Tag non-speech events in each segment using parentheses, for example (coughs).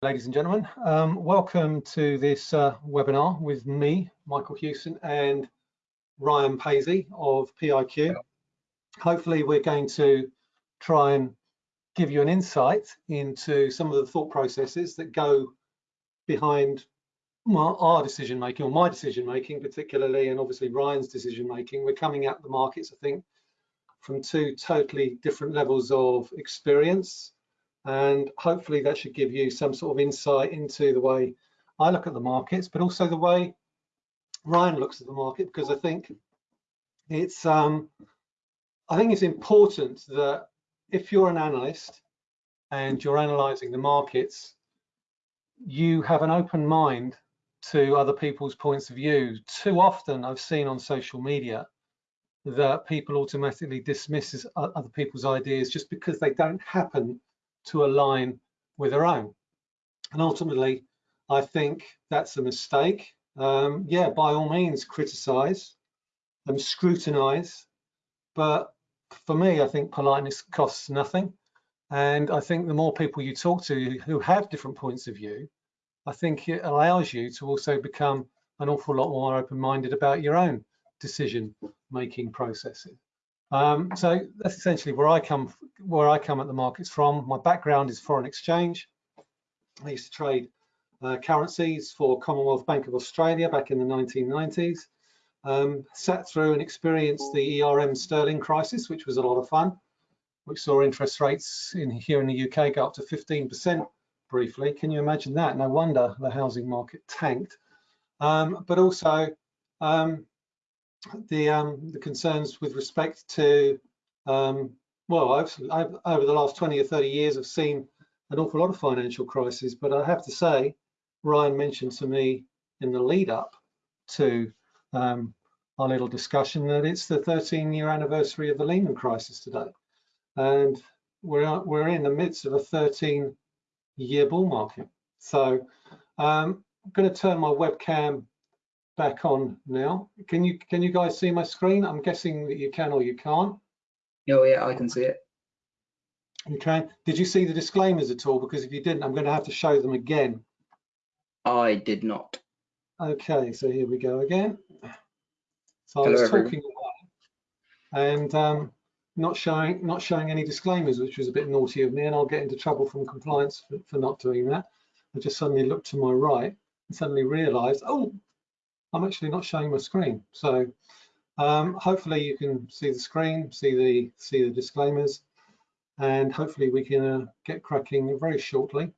ladies and gentlemen. Um, welcome to this uh, webinar with me, Michael Hewson, and Ryan Paisley of PIQ. Hopefully we're going to try and give you an insight into some of the thought processes that go behind our decision making or my decision making particularly and obviously Ryan's decision making. We're coming at the markets, I think, from two totally different levels of experience and hopefully that should give you some sort of insight into the way I look at the markets, but also the way Ryan looks at the market, because I think it's um, I think it's important that if you're an analyst and you're analyzing the markets, you have an open mind to other people's points of view. Too often I've seen on social media that people automatically dismiss other people's ideas just because they don't happen to align with their own. And ultimately, I think that's a mistake. Um, yeah, by all means, criticize and scrutinize. But for me, I think politeness costs nothing. And I think the more people you talk to who have different points of view, I think it allows you to also become an awful lot more open-minded about your own decision-making processes. Um, so that's essentially where I come where I come at the markets from. My background is foreign exchange. I used to trade uh, currencies for Commonwealth Bank of Australia back in the 1990s. Um, sat through and experienced the ERM sterling crisis, which was a lot of fun. We saw interest rates in here in the UK go up to 15% briefly. Can you imagine that? No wonder the housing market tanked. Um, but also um, the um, the concerns with respect to um, well, I've, I've, over the last 20 or 30 years, I've seen an awful lot of financial crises, but I have to say, Ryan mentioned to me in the lead up to um, our little discussion that it's the 13 year anniversary of the Lehman crisis today. And we're, we're in the midst of a 13 year bull market. So um, I'm going to turn my webcam back on now. Can you can you guys see my screen? I'm guessing that you can or you can't. Oh yeah, I can see it. Okay. Did you see the disclaimers at all? Because if you didn't, I'm going to have to show them again. I did not. Okay, so here we go again. So Hello, I was talking away and um, not showing not showing any disclaimers, which was a bit naughty of me, and I'll get into trouble from compliance for, for not doing that. I just suddenly looked to my right and suddenly realised, oh, I'm actually not showing my screen. So um, hopefully you can see the screen, see the see the disclaimers, and hopefully we can uh, get cracking very shortly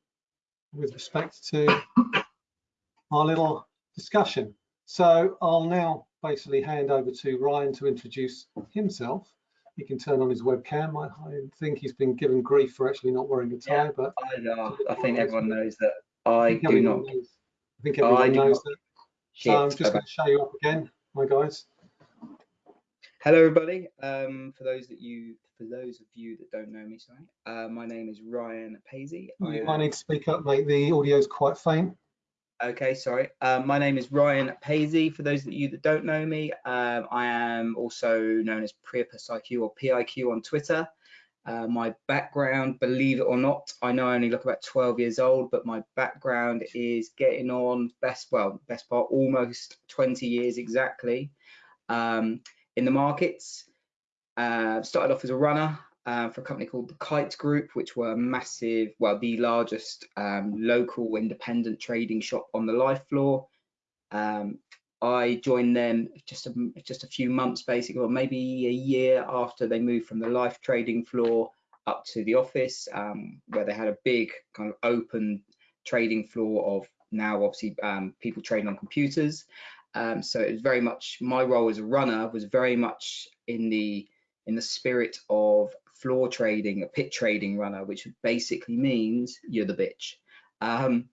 with respect to our little discussion. So I'll now basically hand over to Ryan to introduce himself. He can turn on his webcam. I, I think he's been given grief for actually not wearing a tie, Yeah, but I, know. I think everyone knows that I I do not. knows, I think everyone I knows not. that. Shit. So I'm just Okay. going to show you up again, my guys. Hello, everybody. Um, for those that you, for those of you that don't know me, sorry, uh, my name is Ryan Paisley. You might need to speak up, mate. The audio's quite faint. Okay, sorry. Um, my name is Ryan Paisley. For those of you that don't know me, um, I am also known as Priapus IQ or PIQ on Twitter. Uh, my background, believe it or not, I know I only look about 12 years old, but my background is getting on best, well, best part almost 20 years exactly um, in the markets. Uh, started off as a runner uh, for a company called the Kyte Group, which were massive, well, the largest um, local independent trading shop on the LIFFE floor. Um, I joined them just a, just a few months, basically, or maybe a year after they moved from the LIFFE trading floor up to the office, um, where they had a big kind of open trading floor of now obviously um, people trading on computers. Um, so it was very much my role as a runner was very much in the in the spirit of floor trading, a pit trading runner, which basically means you're the bitch. Um,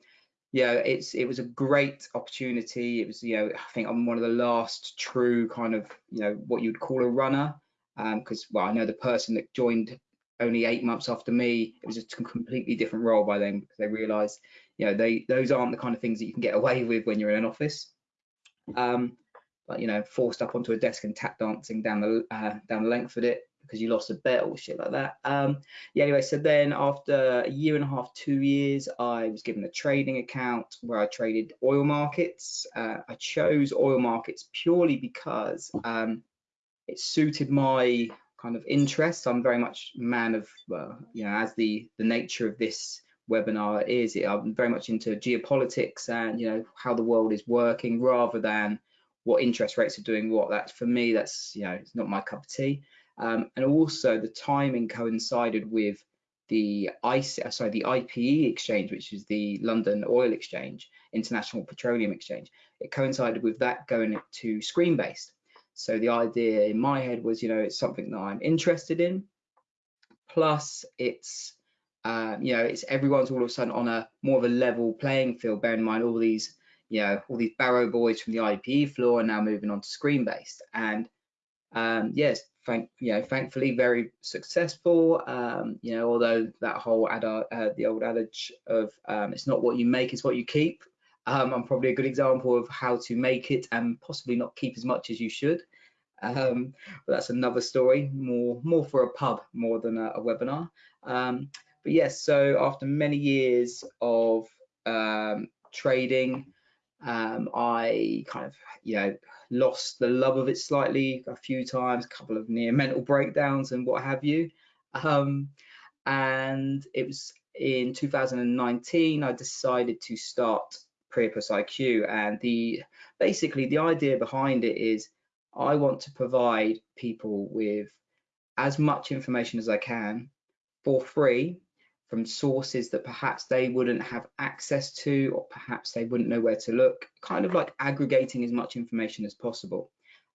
yeah, it's it was a great opportunity. It was, you know, I think I'm one of the last true kind of, you know, what you'd call a runner, because well, I know the person that joined only eight months after me, it was a completely different role by then because they realised, you know, they those aren't the kind of things that you can get away (laughs) with when you're in an office. Um, but you know, forced up onto a desk and tap dancing down the uh, down the length of it because you lost a bet or shit like that. Um, yeah, anyway, so then after a year and a half, two years, I was given a trading account where I traded oil markets. Uh, I chose oil markets purely because um, it suited my kind of interest. I'm very much man of, well, you know, as the the nature of this webinar is, I'm very much into geopolitics and you know how the world is working rather than what interest rates are doing what that's for me that's you know it's not my cup of tea um, and also the timing coincided with the ICE, uh, sorry, the IPE exchange, which is the London Oil Exchange, International Petroleum Exchange. It coincided with that going to screen based. So the idea in my head was, you know, it's something that I'm interested in. Plus, it's, um, you know, it's everyone's all of a sudden on a more of a level playing field. Bear in mind all these you know, all these Barrow boys from the IPE floor are now moving on to screen based. And um, yes, thank you know, thankfully very successful. Um, you know, although that whole ad, uh, the old adage of um, it's not what you make, it's what you keep. Um, I'm probably a good example of how to make it and possibly not keep as much as you should. Um, but that's another story, more more for a pub more than a, a webinar. Um, but yes, so after many years of um, trading, um, I kind of, you know, lost the love of it slightly a few times, a couple of near mental breakdowns and what have you. Um, and it was in 2019 I decided to start Priapus IQ, and the basically the idea behind it is I want to provide people with as much information as I can for free from sources that perhaps they wouldn't have access to or perhaps they wouldn't know where to look, kind of like aggregating as much information as possible.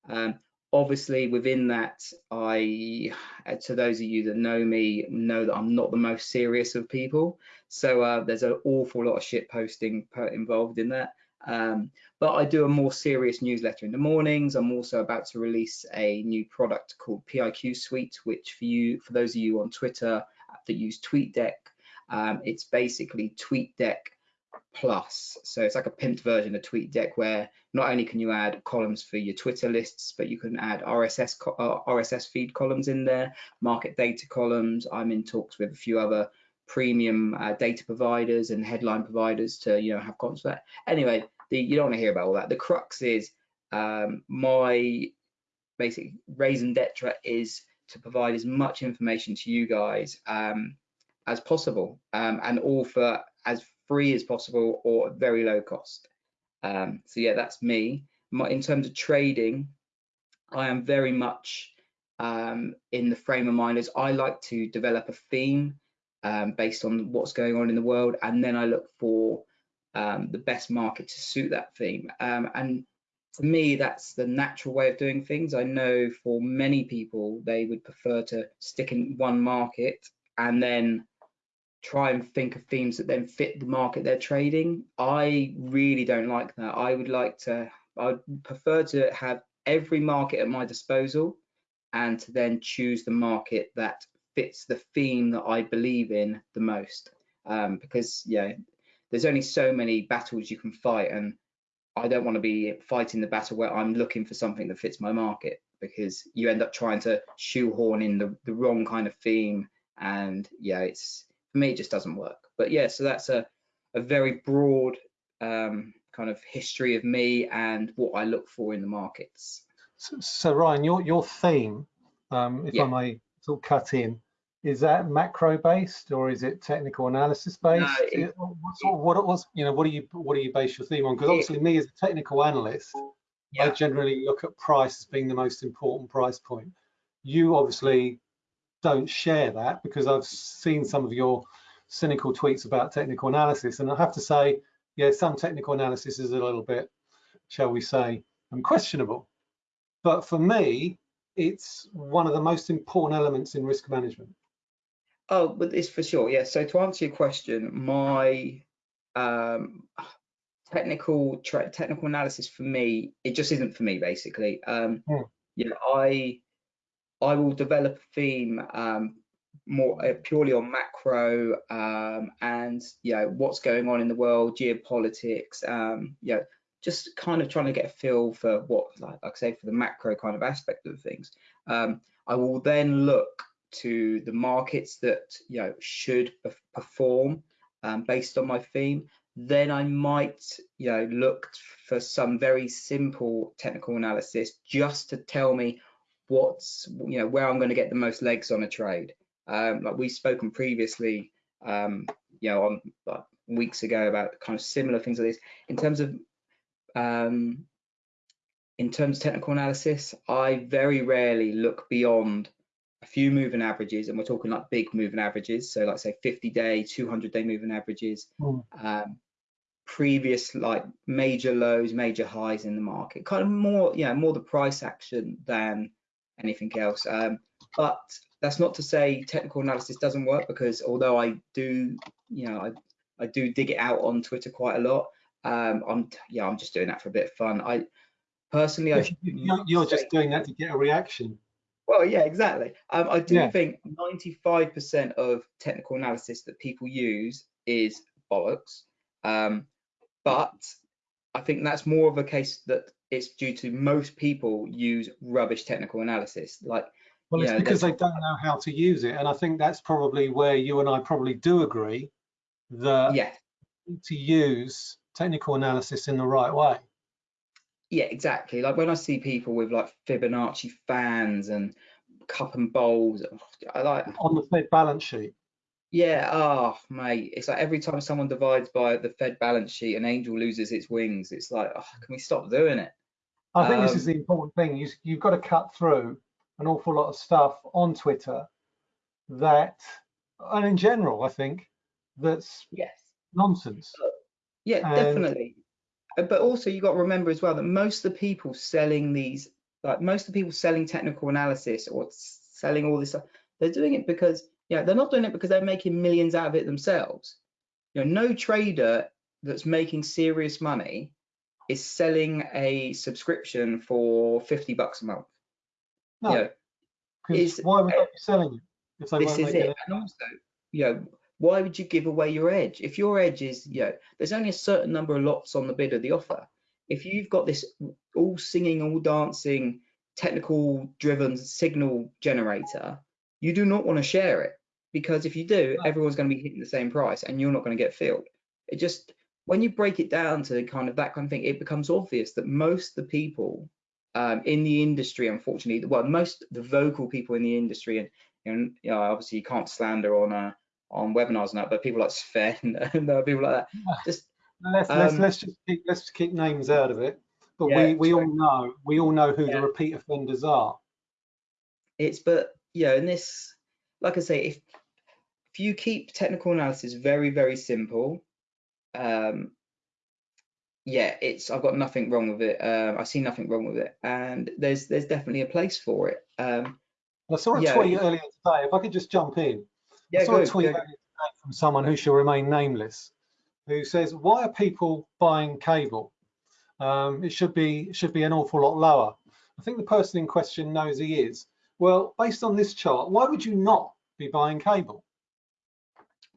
Um, obviously within that, I, uh, to those of you that know me, know that I'm not the most serious of people. So uh, there's an awful lot of shit posting involved in that. Um, but I do a more serious newsletter in the mornings. I'm also about to release a new product called PIQ Suite, which for you, for those of you on Twitter that use TweetDeck. Um, it's basically TweetDeck Plus. So it's like a pimped version of TweetDeck where not only can you add columns for your Twitter lists, but you can add RSS uh, RSS feed columns in there, market data columns. I'm in talks with a few other premium uh, data providers and headline providers to you know have columns for that. Anyway, the, you don't want to hear about all that. The crux is um, my basic raison d'etre is to provide as much information to you guys um, as possible um, and all for as free as possible or very low cost. Um, so yeah, that's me. My, in terms of trading, I am very much um, in the frame of mind as I like to develop a theme um, based on what's going on in the world, and then I look for um, the best market to suit that theme. and to me, that's the natural way of doing things. I know for many people, they would prefer to stick in one market and then try and think of themes that then fit the market they're trading. I really don't like that. I would like to, I would prefer to have every market at my disposal and to then choose the market that fits the theme that I believe in the most. Um, because yeah, there's only so many battles you can fight and I don't want to be fighting the battle where I'm looking for something that fits my market because you end up trying to shoehorn in the, the wrong kind of theme and yeah it's for me it just doesn't work but yeah so that's a, a very broad um, kind of history of me and what I look for in the markets so, so Ryan your your theme um, if yeah. I may sort of cut in is that macro based or is it technical analysis based? No, it, what, what, was you know what do you what do you base your theme on? Because obviously me as a technical analyst, yeah. I generally look at price as being the most important price point. You obviously don't share that because I've seen some of your cynical tweets about technical analysis, and I have to say, yeah, some technical analysis is a little bit, shall we say, questionable. But for me, it's one of the most important elements in risk management. Oh, but it's for sure. Yeah. So to answer your question, my um, technical technical analysis for me, it just isn't for me basically. Um, hmm. Know, I I will develop a theme um, more uh, purely on macro um, and you know what's going on in the world, geopolitics, um, you know, just kind of trying to get a feel for what, like, like I say, for the macro kind of aspect of things. Um, I will then look to the markets that you know should perform um, based on my theme. Then I might you know look for some very simple technical analysis just to tell me what's you know where I'm going to get the most legs on a trade. Um, like we've spoken previously, um, you know, on like, weeks ago about kind of similar things like this. In terms of um, in terms of technical analysis, I very rarely look beyond a few moving averages, and we're talking like big moving averages. So, like say 50 day, 200 day moving averages, mm. um, previous like major lows, major highs in the market, kind of more, yeah, more the price action than anything else. Um, but that's not to say technical analysis doesn't work because although I do, you know, I, I do dig it out on Twitter quite a lot. Um, I'm yeah, I'm just doing that for a bit of fun. I personally, I, you're, you're just doing that to get a reaction. Well, yeah, exactly. Um, I do yeah. think 95% of technical analysis that people use is bollocks. Um, but I think that's more of a case that it's due to most people use rubbish technical analysis. Like, well, it's know, because they don't know how to use it, and I think that's probably where you and I probably do agree that yeah. to use technical analysis in the right way. Yeah, exactly. Like when I see people with like Fibonacci fans and cup and bowls, I like on the Fed balance sheet. Yeah, oh mate, it's like every time someone divides by the Fed balance sheet, an angel loses its wings. It's like, oh, can we stop doing it? I think um, this is um, the important thing. You, you've got to cut through an awful lot of stuff on Twitter that, and in general, I think that's yes nonsense. Yeah, and, definitely. Uh, but also you got to remember as well that most of the people selling these, like most of the people selling technical analysis or selling all this stuff, they're doing it because yeah, they're not doing it because they're making millions out of it themselves. You know, no trader that's making serious money is selling a subscription for 50 bucks a month. No, you know, why would they be selling it if they this is it. it? And also, you know, why would you give away your edge? If your edge is, you know, there's only a certain number of lots on the bid of the offer. If you've got this all singing, all dancing, technical driven signal generator, you do not want to share it because if you do, everyone's going to be hitting the same price and you're not going to get filled. It just, when you break it down to kind of that kind of thing, it becomes obvious that most of the people um, in the industry, unfortunately, well, most the vocal people in the industry, and, and you know, obviously you can't slander on a on webinars and that, but people like Sven (laughs) and people like that. Just let's um, let's let's just keep, let's keep names out of it. But yeah, we we all know we all know who yeah. the repeat offenders are. It's but yeah, and this, like I say, if if you keep technical analysis very very simple, um, yeah, it's I've got nothing wrong with it. Um, I see nothing wrong with it, and there's there's definitely a place for it. Um, I saw a yeah, tweet earlier today. If I could just jump in, yeah, I saw good, a tweet from someone who shall remain nameless, who says, "Why are people buying cable? Um, it should be it should be an awful lot lower." I think the person in question knows he is. Well, based on this chart, why would you not be buying cable?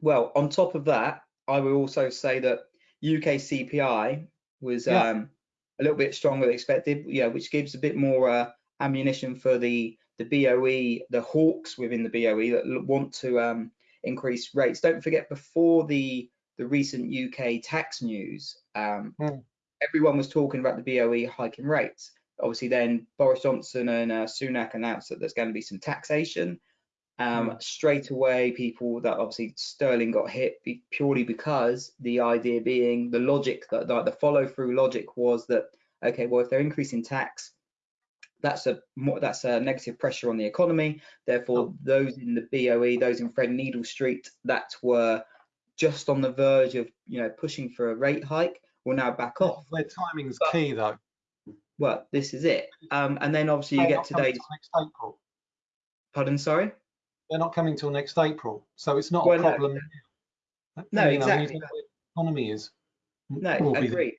Well, on top of that, I will also say that UK CPI was yeah. um, a little bit stronger than expected, yeah, which gives a bit more uh, ammunition for the the BOE, the hawks within the BOE that want to um, increase rates. Don't forget, before the the recent UK tax news, um, mm. everyone was talking about the BOE hiking rates. Obviously, then Boris Johnson and uh, Sunak announced that there's going to be some taxation. Um, mm. Straight away, people that obviously Sterling got hit purely because the idea being the logic that the, the follow through logic was that okay, well if they're increasing tax, that's a more, that's a negative pressure on the economy. Therefore, oh. those in the BOE, those in Threadneedle Street that were just on the verge of you know pushing for a rate hike will now back off. Their timing is key though. Well, this is it. Um, and then obviously you get today's. Next April. Pardon, sorry. They're not coming till next April, so it's not well, a problem. No, no exactly. Know, economy is. No, agreed.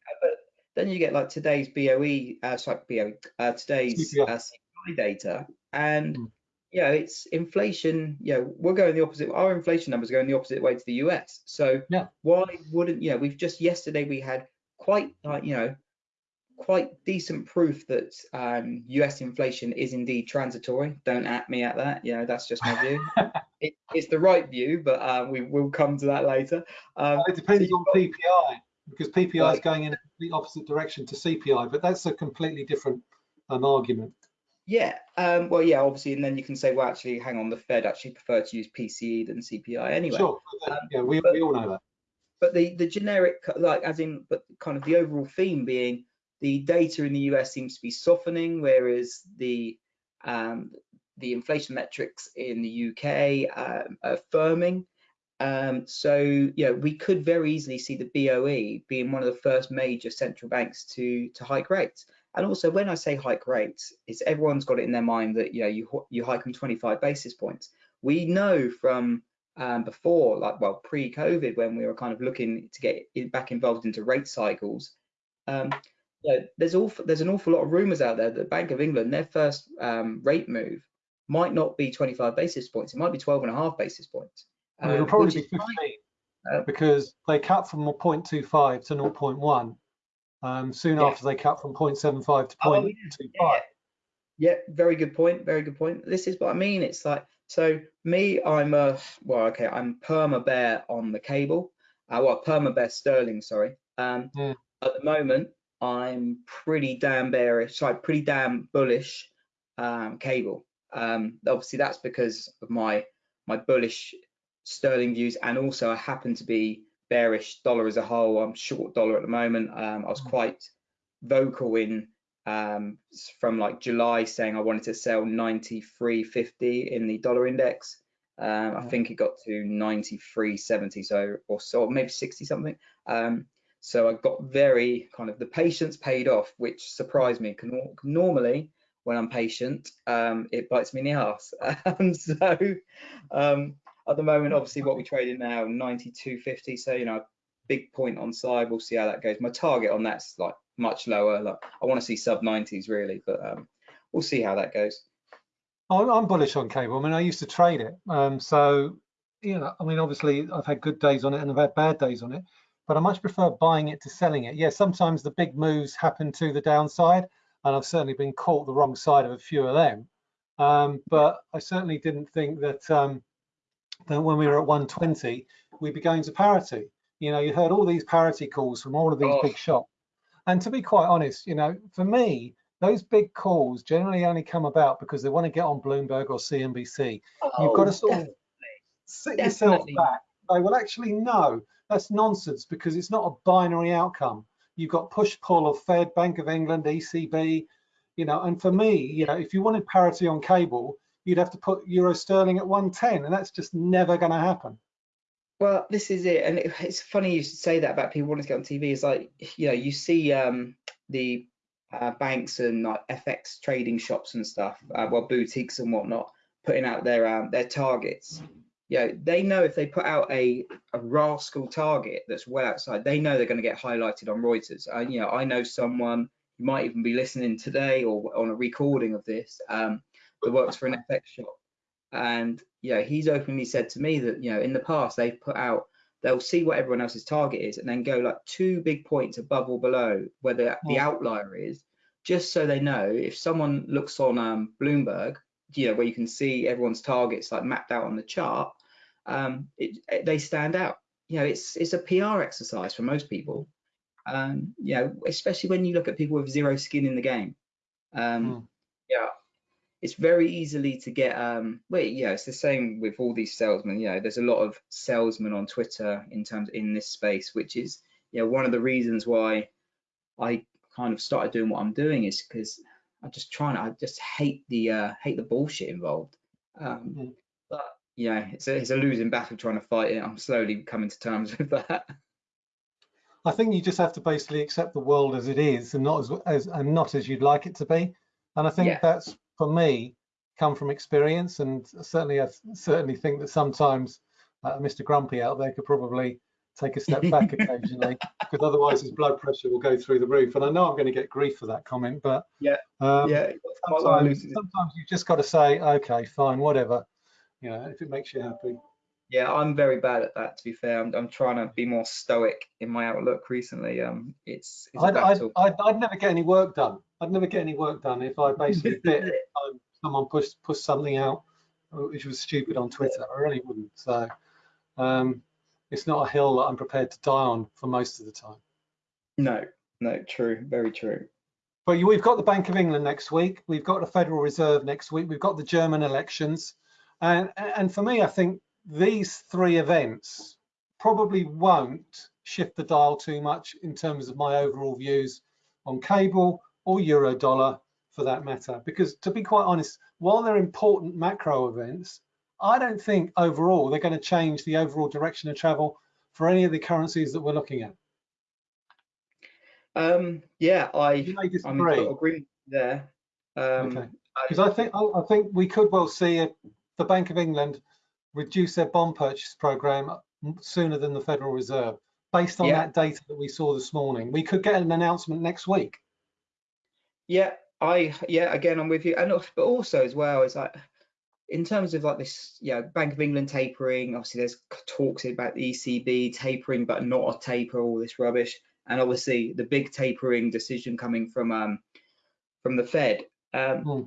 Then you get like today's BOE, uh, sorry, BOE, uh, today's uh, CPI data, and mm. you know, it's inflation. You know, we're going the opposite. Our inflation numbers are going the opposite way to the US. So yeah. why wouldn't you know? We've just yesterday we had quite like you know quite decent proof that um, US inflation is indeed transitory. Don't at me at that. You know, that's just my view. (laughs) it, it's the right view, but uh, we will come to that later. Um, it depends so on PPI because PPI is going in the opposite direction to CPI, but that's a completely different um, argument. Yeah, um, well, yeah, obviously, and then you can say, well, actually, hang on, the Fed actually prefer to use PCE than CPI anyway. Sure, Um, yeah, we, but- we all know that. But the the generic, like, as in, but kind of the overall theme being the data in the US seems to be softening, whereas the um, the inflation metrics in the UK um, are firming. Um, so, know, we could very easily see the BOE being one of the first major central banks to to hike rates. And also, when I say hike rates, it's everyone's got it in their mind that you know you you hike them 25 basis points. We know from um, before, like well pre-COVID, when we were kind of looking to get back involved into rate cycles. Um, there's awful, there's an awful lot of rumours out there that the Bank of England, their first um, rate move might not be 25 basis points, it might be 12 and a half basis points. And it'll probably be 15. Uh, because they cut from 0.25 to 0.1 um, soon Yeah. after they cut from 0.75 to Oh, 0.25. yeah. Yeah, very good point. Very good point. This is what I mean. It's like so. Me, I'm a well, okay. I'm perma bear on the cable. Uh, well, perma bear sterling. Sorry. Um, Mm. At the moment, I'm pretty damn bearish. Sorry, pretty damn bullish um, cable. Um, obviously, that's because of my my bullish sterling views, and also I happen to be bearish dollar as a whole. I'm short dollar at the moment. Um, I was Mm. quite vocal in um, from like July saying I wanted to sell 93.50 in the dollar index. Um, I think it got to 93.70, so or so maybe 60 something. Um, so I got very kind of the patience paid off, which surprised me. Normally, when I'm patient, um, it bites me in the ass. (laughs) Um, so um, at the moment, obviously, what we traded now 92.50. So you know, big point on side. We'll see how that goes. My target on that's like much lower. Like I want to see sub 90s really, but um, we'll see how that goes. I'm, I'm bullish on cable. I mean, I used to trade it. Um, so, you know, I mean, obviously I've had good days on it and I've had bad days on it, but I much prefer buying it to selling it. Yeah, sometimes the big moves happen to the downside and I've certainly been caught the wrong side of a few of them. Um, but I certainly didn't think that, um, that when we were at 120, we'd be going to parity. You know, you heard all these parity calls from all of these Oh. big shops. And to be quite honest, you know, for me, those big calls generally only come about because they want to get on Bloomberg or CNBC. You've got to sort of sit yourself back. They will actually know that's nonsense because it's not a binary outcome. You've got push pull of Fed, Bank of England, ECB, you know. And for me, you know, if you wanted parity on cable, you'd have to put euro sterling at 110, and that's just never going to happen. Well, this is it, and it, it's funny you should say that about people wanting to get on TV. It's like you know you see um, the uh, banks and like FX trading shops and stuff, uh, well boutiques and whatnot, putting out their um, their targets. You know, they know if they put out a a rascal target that's well outside, they know they're going to get highlighted on Reuters. And you know, I know someone who might even be listening today or on a recording of this um, that works for an FX shop and yeah, he's openly said to me that you know in the past they've put out they'll see what everyone else's target is and then go like two big points above or below where the, the outlier is, just so they know if someone looks on um, Bloomberg, you know where you can see everyone's targets like mapped out on the chart, um, it, it- they stand out. You know, it's it's a PR exercise for most people. Um, you know, especially when you look at people with zero skin in the game. Um, Mm. Yeah, it's very easily to get um well yeah it's the same with all these salesmen you know there's a lot of salesmen on twitter in terms in this space which is you know one of the reasons why i kind of started doing what i'm doing is because i'm just trying to i just hate the uh hate the bullshit involved um Mm. but yeah it's a, it's a losing battle trying to fight it i'm slowly coming to terms (laughs) with that I think you just have to basically accept the world as it is and not as, as and not as you'd like it to be. And I think Yeah. that's for me come from experience and certainly I certainly think that sometimes uh, Mr. Grumpy out there could probably take a step back (laughs) occasionally because otherwise his blood pressure will go through the roof. And I know I'm going to get grief for that comment, but Yeah. um, yeah sometimes, sometimes you've just got to say, okay, fine, whatever, you know, if it makes you happy. Yeah, I'm very bad at that. To be fair, I'm, I'm trying to be more stoic in my outlook recently. Um, it's, it's I'd, I'd. I'd, I'd never get any work done. I'd never get any work done if I basically (laughs) bit every someone pushed pushed something out which was stupid on Twitter. I really wouldn't. So um, it's not a hill that I'm prepared to die on for most of the time. No, no, true, very true. But we've got the Bank of England next week. We've got the Federal Reserve next week. We've got the German elections. And, and for me, I think these three events probably won't shift the dial too much in terms of my overall views on cable or euro dollar for that matter. Because to be quite honest, while they're important macro events, I don't think overall they're going to change the overall direction of travel for any of the currencies that we're looking at. Um, yeah, I You may I'm disagree. total agreement there. Um, Okay. Because I think I, I think we could well see a, the Bank of England reduce their bond purchase program sooner than the Federal Reserve, based on Yeah. that data that we saw this morning. We could get an announcement next week. Yeah, I yeah again I'm with you, and but also as well is like in terms of like this, yeah, Bank of England tapering. Obviously, there's talks about the ECB tapering, but not a taper, all this rubbish, and obviously the big tapering decision coming from um from the Fed. Um, Hmm.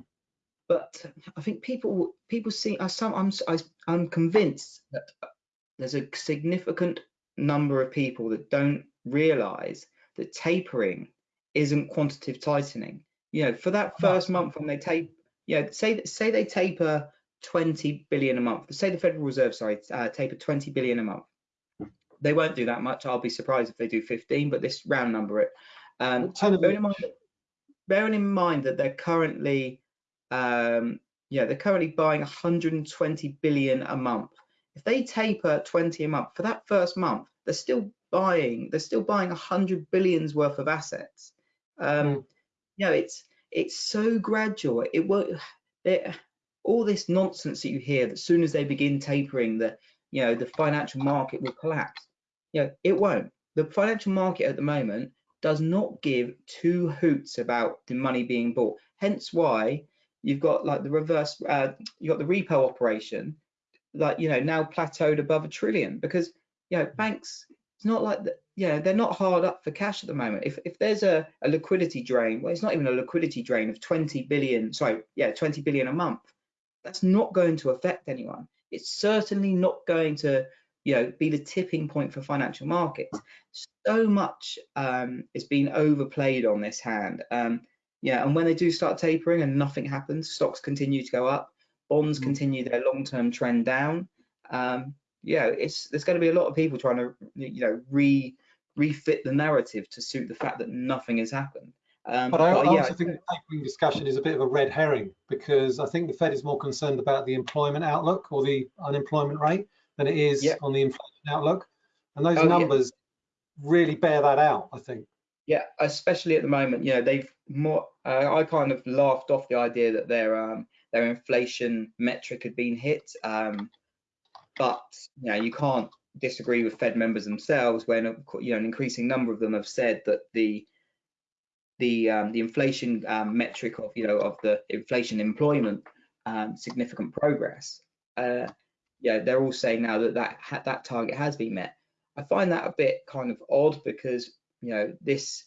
But I think people people see I some I'm I, I'm convinced that there's a significant number of people that don't realise that tapering isn't quantitative tightening. You know, for that first month when they tape, yeah, say say they taper 20 billion a month. Say the Federal Reserve, sorry, uh, taper 20 billion a month. They won't do that much. I'll be surprised if they do 15, but this round number it. Um, bearing in mind, bearing in mind that they're currently, um, yeah, they're currently buying 120 billion a month. If they taper 20 a month for that first month, they're still buying. They're still buying 100 billions worth of assets. Um, Mm. You know, it's it's so gradual. It won't. All this nonsense that you hear that as soon as they begin tapering, the you know the financial market will collapse. You know, it won't. The financial market at the moment does not give two hoots about the money being bought. Hence why you've got like the reverse, uh, you've got the repo operation, like, you know, now plateaued above a trillion because, you know, banks, it's not like, the, you know, they're not hard up for cash at the moment. If, if there's a, a liquidity drain, well, it's not even a liquidity drain of 20 billion, sorry, yeah, 20 billion a month. That's not going to affect anyone. It's certainly not going to, you know, be the tipping point for financial markets so much um, is being overplayed on this hand. Um, yeah, and when they do start tapering and nothing happens, stocks continue to go up, bonds Mm. continue their long-term trend down. Um, yeah, it's there's going to be a lot of people trying to you know re refit the narrative to suit the fact that nothing has happened. Um, But I I yeah, also think the tapering discussion is a bit of a red herring because I think the Fed is more concerned about the employment outlook or the unemployment rate than it is Yeah. on the inflation outlook. And those Oh, yeah. numbers really bear that out, I think. Yeah, especially at the moment, you know, they've more. Uh, I kind of laughed off the idea that their um, their inflation metric had been hit, um, but you know, you can't disagree with Fed members themselves when you know an increasing number of them have said that the the um, the inflation um, metric of you know of the inflation employment um, significant progress. Uh, yeah, they're all saying now that that that target has been met. I find that a bit kind of odd because you know this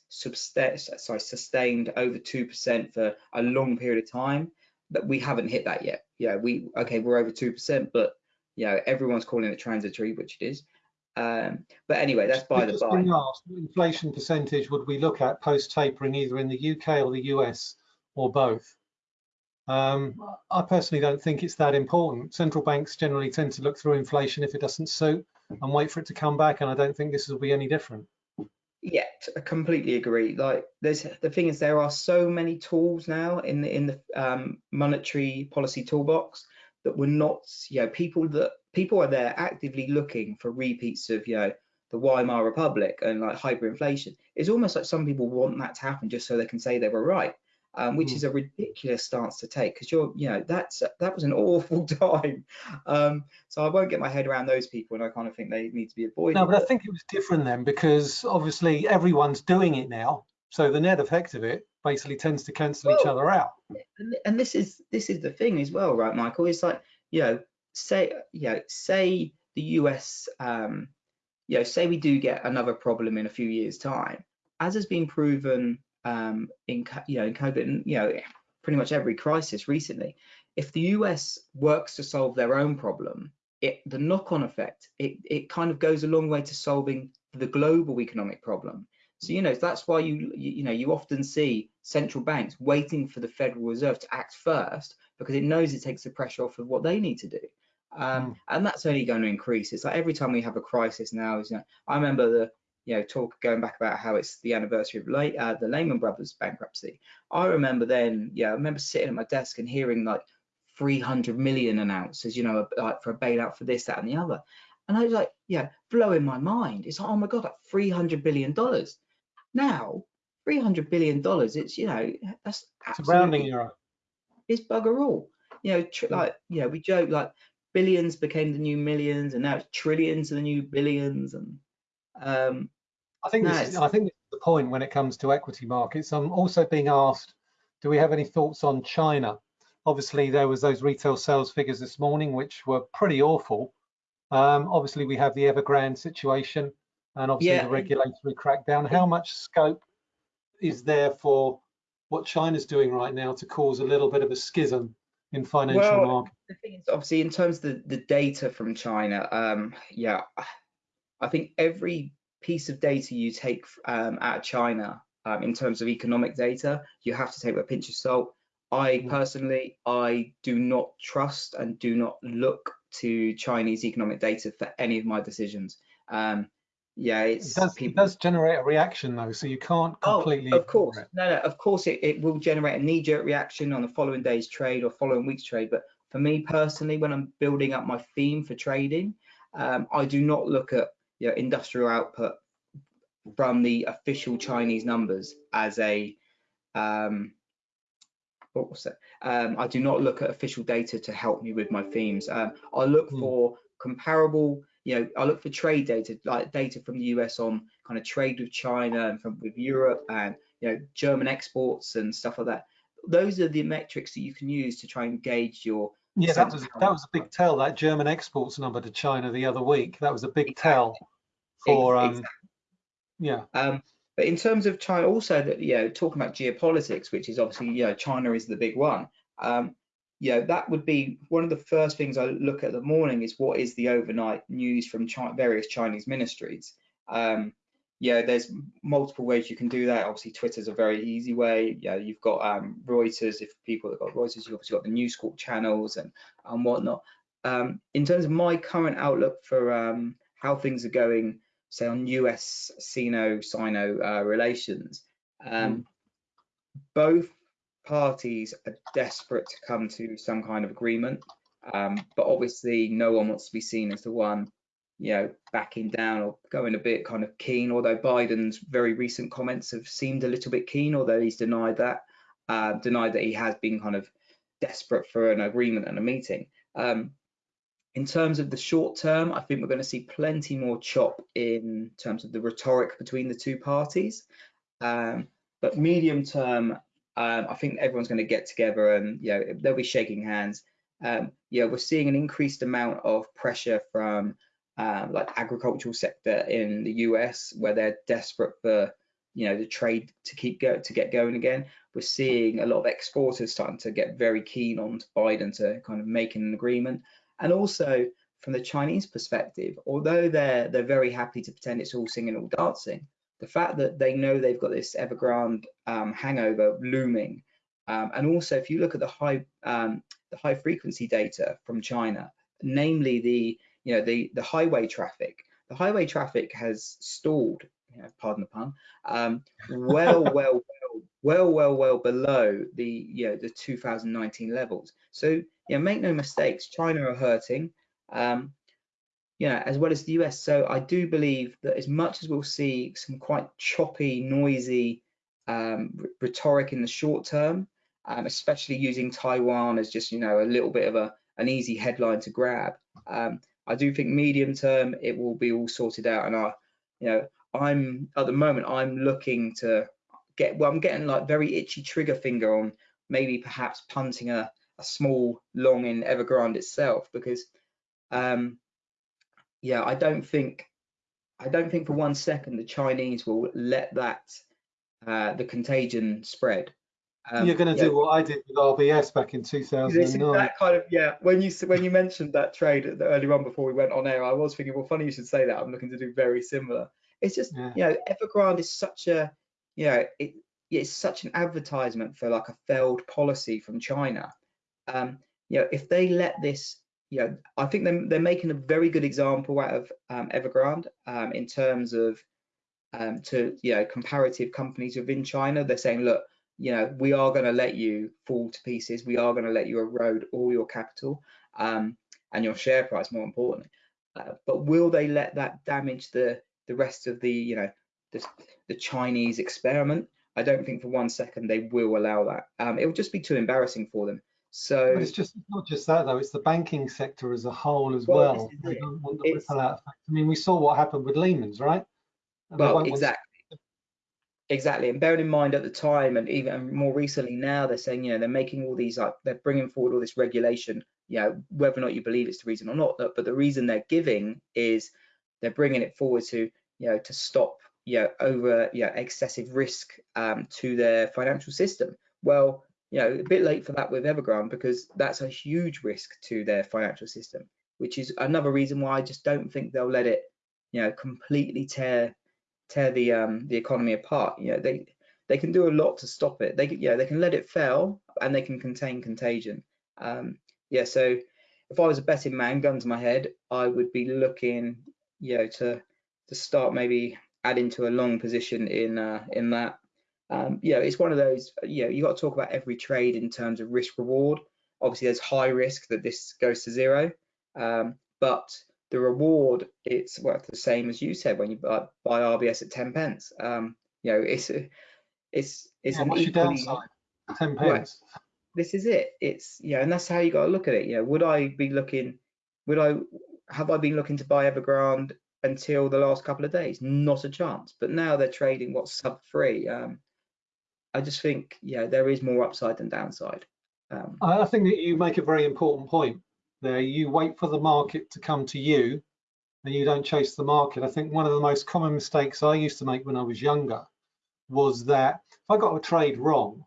sorry, sustained over two percent for a long period of time, but we haven't hit that yet. Yeah, we okay, we're over two percent, but you know everyone's calling it transitory, which it is. Um, but anyway, that's by the by. asked, what inflation percentage would we look at post tapering either in the UK or the US or both? Um, I personally don't think it's that important. Central banks generally tend to look through inflation if it doesn't suit and wait for it to come back. And I don't think this will be any different. Yeah, i completely agree. Like, there's the thing is, there are so many tools now in the in the um, monetary policy toolbox that we're not, you know, people that people are there actively looking for repeats of, you know, the Weimar Republic and like hyperinflation. It's almost like some people want that to happen just so they can say they were right, um, which Mm. is a ridiculous stance to take because you're, you know, that's that was an (laughs) awful time. Um, so I won't get my head around those people, and I kind of think they need to be avoided. No, but I think it was different then because obviously everyone's doing it now. So the net effect of it basically tends to cancel each other out. and, and this is this is the thing as well right michael it's like you know say you know say the US, um, you know, say we do get another problem in a few years' time, as has been proven um, in you know in COVID, and you know pretty much every crisis recently, if the US works to solve their own problem, it the knock-on effect it it kind of goes a long way to solving the global economic problem. So you know that's why you you know you often see central banks waiting for the Federal Reserve to act first because it knows it takes the pressure off of what they need to do. Um, mm. And that's only going to increase. It's like every time we have a crisis now, is you know, I remember the you know talk going back about how it's the anniversary of late, uh, the Lehman Brothers bankruptcy. I remember then, yeah, I remember sitting at my desk and hearing like 300 million announced you know like for a bailout for this, that, and the other. And I was like, yeah, blowing my mind. It's like, oh my god, like 300 billion dollars. Now, 300 billion dollars. It's you know that's it's a rounding error. It's bugger all. You know, tr- yeah. like yeah, we joke like billions became the new millions, and now it's trillions are the new billions. And um, I think this is, I think this is the point when it comes to equity markets. I'm also being asked, do we have any thoughts on China? Obviously, there was those retail sales figures this morning, which were pretty awful. Um, obviously, we have the Evergrande situation and obviously yeah. the regulatory crackdown. How much scope is there for what China's doing right now to cause a little bit of a schism in financial well, markets? The thing is, obviously, in terms of the, the data from China, um, yeah, I think every piece of data you take um, out of China um, in terms of economic data, you have to take with a pinch of salt. I mm. personally, I do not trust and do not look to Chinese economic data for any of my decisions. Um, yeah, it's it does, people... it does, generate a reaction though, so you can't completely. Oh, of course, no, no, of course it, it will generate a knee-jerk reaction on the following day's trade or following week's trade. But for me personally, when I'm building up my theme for trading, um, I do not look at you know, industrial output from the official Chinese numbers as a um, what was that? Um, I do not look at official data to help me with my themes. Um, I look mm. for comparable you know, I look for trade data, like data from the US on kind of trade with China and from with Europe and you know German exports and stuff like that. Those are the metrics that you can use to try and gauge your. Yeah, that was that was a big tell. That German exports number to China the other week. That was a big exactly. tell for um, yeah. Um, but in terms of China, also that you know, talking about geopolitics, which is obviously you know China is the big one. Um, you know, that would be one of the first things I look at the morning is what is the overnight news from China, various Chinese ministries. Um, yeah, there's multiple ways you can do that. Obviously, Twitter's a very easy way. Yeah, you've got um, Reuters. If people have got Reuters, you've obviously got the News Corp channels and and whatnot. Um, in terms of my current outlook for um, how things are going, say on US Sino-Sino uh, relations, mm. both parties are desperate to come to some kind of agreement, um, but obviously no one wants to be seen as the one, you know, backing down or going a bit kind of keen. Although Biden's very recent comments have seemed a little bit keen, although he's denied that, uh, denied that he has been kind of desperate for an agreement and a meeting. Um, in terms of the short term, I think we're going to see plenty more chop in terms of the rhetoric between the two parties. Um, but medium term, um, I think everyone's going to get together and you know they'll be shaking hands. Um, yeah, we're seeing an increased amount of pressure from um, like agricultural sector in the US where they're desperate for you know the trade to keep go to get going again. We're seeing a lot of exporters starting to get very keen on Biden to kind of making an agreement, and also from the Chinese perspective, although they're they're very happy to pretend it's all singing all dancing, the fact that they know they've got this Evergrande um, hangover looming, um, and also if you look at the high um, the high frequency data from China, namely the you know the the highway traffic, the highway traffic has stalled. You know, pardon the pun. Um, well, (laughs) well, well, well, well, well below the you know the 2019 levels. So yeah, make no mistakes, China are hurting. Um, you know, as well as the US. So I do believe that as much as we'll see some quite choppy, noisy um, rhetoric in the short term, um, especially using Taiwan as just, you know, a little bit of a an easy headline to grab. Um, I do think medium term it will be all sorted out, and I, you know, I'm at the moment I'm looking to get. Well, I'm getting like very itchy trigger finger on maybe perhaps punting a, a small long in Evergrande itself because um, yeah, I don't think, I don't think for one second the Chinese will let that uh, the contagion spread. Um, You're going to do what I did with RBS back in 2009. That kind of yeah. When you when you mentioned that trade earlier on before we went on air, I was thinking, well, funny you should say that. I'm looking to do very similar. It's just yeah. you know, Evergrande is such a you know it, it's such an advertisement for like a failed policy from China. Um, you know, if they let this, you know, I think they're, they're making a very good example out of um, Evergrande um, in terms of um, to, you know, comparative companies within China. They're saying, look, you know, we are going to let you fall to pieces. We are going to let you erode all your capital um, and your share price, more importantly. Uh, but will they let that damage the the rest of the, you know, the, the Chinese experiment? I don't think for one second they will allow that. Um, it would just be too embarrassing for them. So but it's just not just that though; it's the banking sector as a whole as well. well. They don't want the ripple out effect. I mean, we saw what happened with Lehman's, right? And well, exactly. Exactly, and bearing in mind at the time, and even more recently now, they're saying, you know, they're making all these like they're bringing forward all this regulation. You know, whether or not you believe it's the reason or not, but the reason they're giving is they're bringing it forward to, you know, to stop you know, over you know, excessive risk um, to their financial system. Well, you know, a bit late for that with Evergrande because that's a huge risk to their financial system, which is another reason why I just don't think they'll let it, you know, completely tear tear the um, the economy apart. You know, they they can do a lot to stop it. They can, yeah, they can let it fail and they can contain contagion. Um, yeah, so if I was a betting man, gun to my head, I would be looking, you know, to to start maybe adding to a long position in uh, in that. Um, you know, it's one of those. You know, you got to talk about every trade in terms of risk reward. Obviously, there's high risk that this goes to zero, um, but the reward it's worth the same as you said when you buy, buy RBS at 10 pence. Um, you know, it's a, it's it's yeah, an equally downside? 10 pence. this is it. It's yeah, and that's how you got to look at it. You know, would I be looking? Would I have I been looking to buy Evergrande until the last couple of days. Not a chance. But now they're trading what's sub three. Um, I just think, yeah, there is more upside than downside. Um, I think that you make a very important point there. You wait for the market to come to you and you don't chase the market. I think one of the most common mistakes I used to make when I was younger was that if I got a trade wrong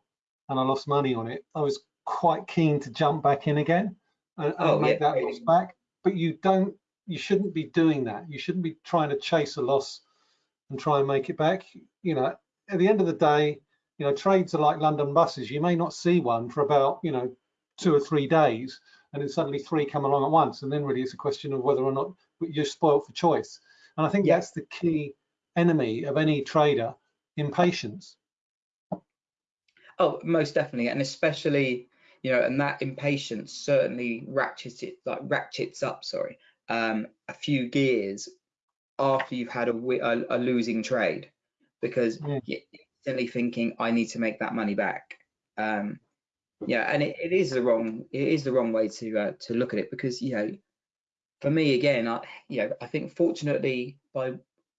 and I lost money on it, I was quite keen to jump back in again and, and oh, make yeah, that loss back. But you don't you shouldn't be doing that. You shouldn't be trying to chase a loss and try and make it back. You know, at the end of the day, you know, trades are like London buses. You may not see one for about, you know, two or three days, and then suddenly three come along at once. And then really it's a question of whether or not you're spoiled for choice. And I think yeah. that's the key enemy of any trader, impatience. Oh, most definitely. And especially, you know, and that impatience certainly ratchets it like ratchets up, sorry, um, a few gears after you've had a, a, a losing trade because yeah. you're instantly thinking I need to make that money back. Um, yeah, and it, it is the wrong it is the wrong way to uh, to look at it because you know for me again I you know I think fortunately by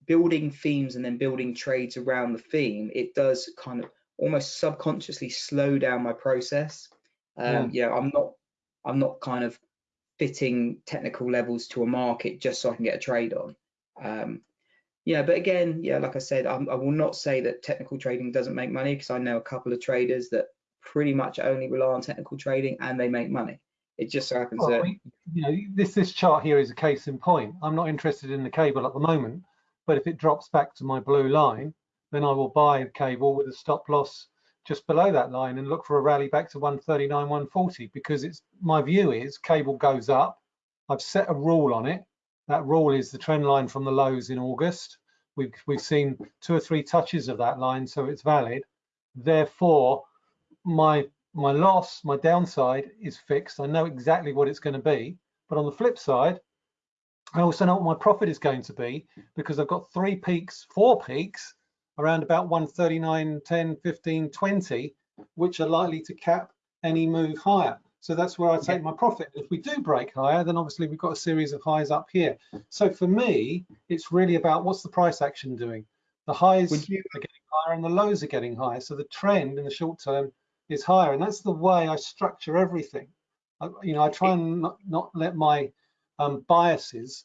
building themes and then building trades around the theme it does kind of almost subconsciously slow down my process. Um, yeah. I'm not I'm not kind of fitting technical levels to a market just so I can get a trade on. Um, yeah, but again, yeah, like I said, I'm, i will not say that technical trading doesn't make money because I know a couple of traders that pretty much only rely on technical trading and they make money. It just so happens well, that you know this this chart here is a case in point. I'm not interested in the cable at the moment, but if it drops back to my blue line, then I will buy a cable with a stop loss just below that line and look for a rally back to 139, 140 because it's my view is cable goes up. I've set a rule on it. That rule is the trend line from the lows in August. We've, we've seen two or three touches of that line, so it's valid. Therefore, my my loss, my downside is fixed. I know exactly what it's going to be. But on the flip side, I also know what my profit is going to be because I've got three peaks, four peaks around about 139, 10, 15, 20, which are likely to cap any move higher. So that's where I take my profit. If we do break higher, then obviously we've got a series of highs up here. So for me, it's really about what's the price action doing? The highs you... are getting higher and the lows are getting higher. So the trend in the short term is higher. And that's the way I structure everything. I, you know, I try and not, not let my um, biases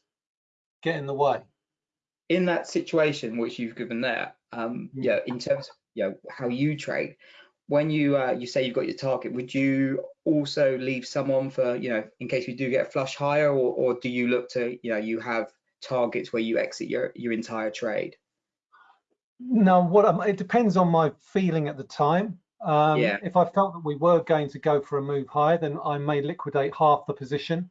get in the way? In that situation which you've given there, um, Mm. yeah, in terms of you know, how you trade, when you uh, you say you've got your target, would you also leave someone for you know in case we do get a flush higher, or, or do you look to you know you have targets where you exit your your entire trade? No, what I'm, it depends on my feeling at the time. Um, Yeah. If I felt that we were going to go for a move higher, then I may liquidate half the position,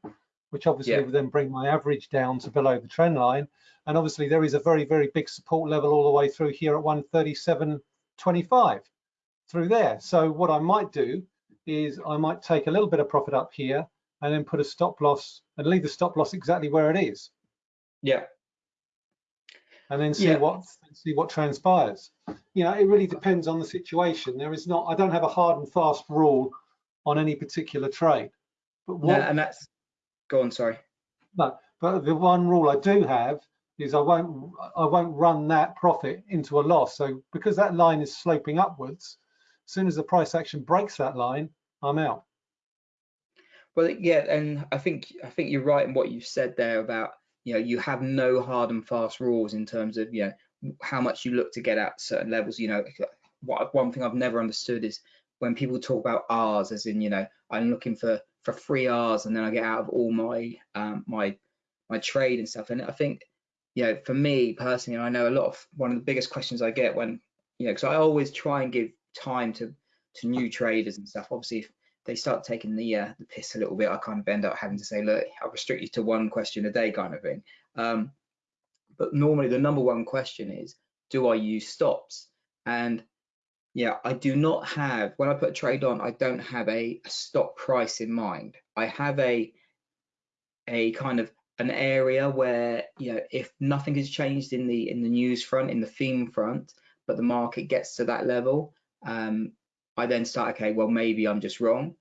which obviously Yeah. would then bring my average down to below the trend line. And obviously there is a very, very big support level all the way through here at 137.25 through there. So what I might do is I might take a little bit of profit up here and then put a stop loss and leave the stop loss exactly where it is Yeah, and then see Yeah. what see what transpires. You know, it really depends on the situation. There is not, I don't have a hard and fast rule on any particular trade. But no, and that's go on. Sorry. no, but the one rule I do have is I won't I won't run that profit into a loss. So because that line is sloping upwards, as soon as the price action breaks that line, I'm out. Well, yeah, and I think I think you're right in what you've said there about you know you have no hard and fast rules in terms of you know how much you look to get at certain levels. You know, what one thing I've never understood is when people talk about R's, as in you know I'm looking for for free R's and then I get out of all my um, my my trade and stuff. And I think you know for me personally, I know a lot of one of the biggest questions I get when you know because I always try and give time to to new traders and stuff. Obviously, if they start taking the uh, the piss a little bit, I kind of end up having to say, look, I'll restrict you to one question a day, kind of thing. Um, but normally, the number one question is, do I use stops? And yeah, I do not have when I put a trade on, I don't have a, a stop price in mind. I have a a kind of an area where you know if nothing has changed in the in the news front, in the theme front, but the market gets to that level, um, I then start, okay, well, maybe I'm just wrong.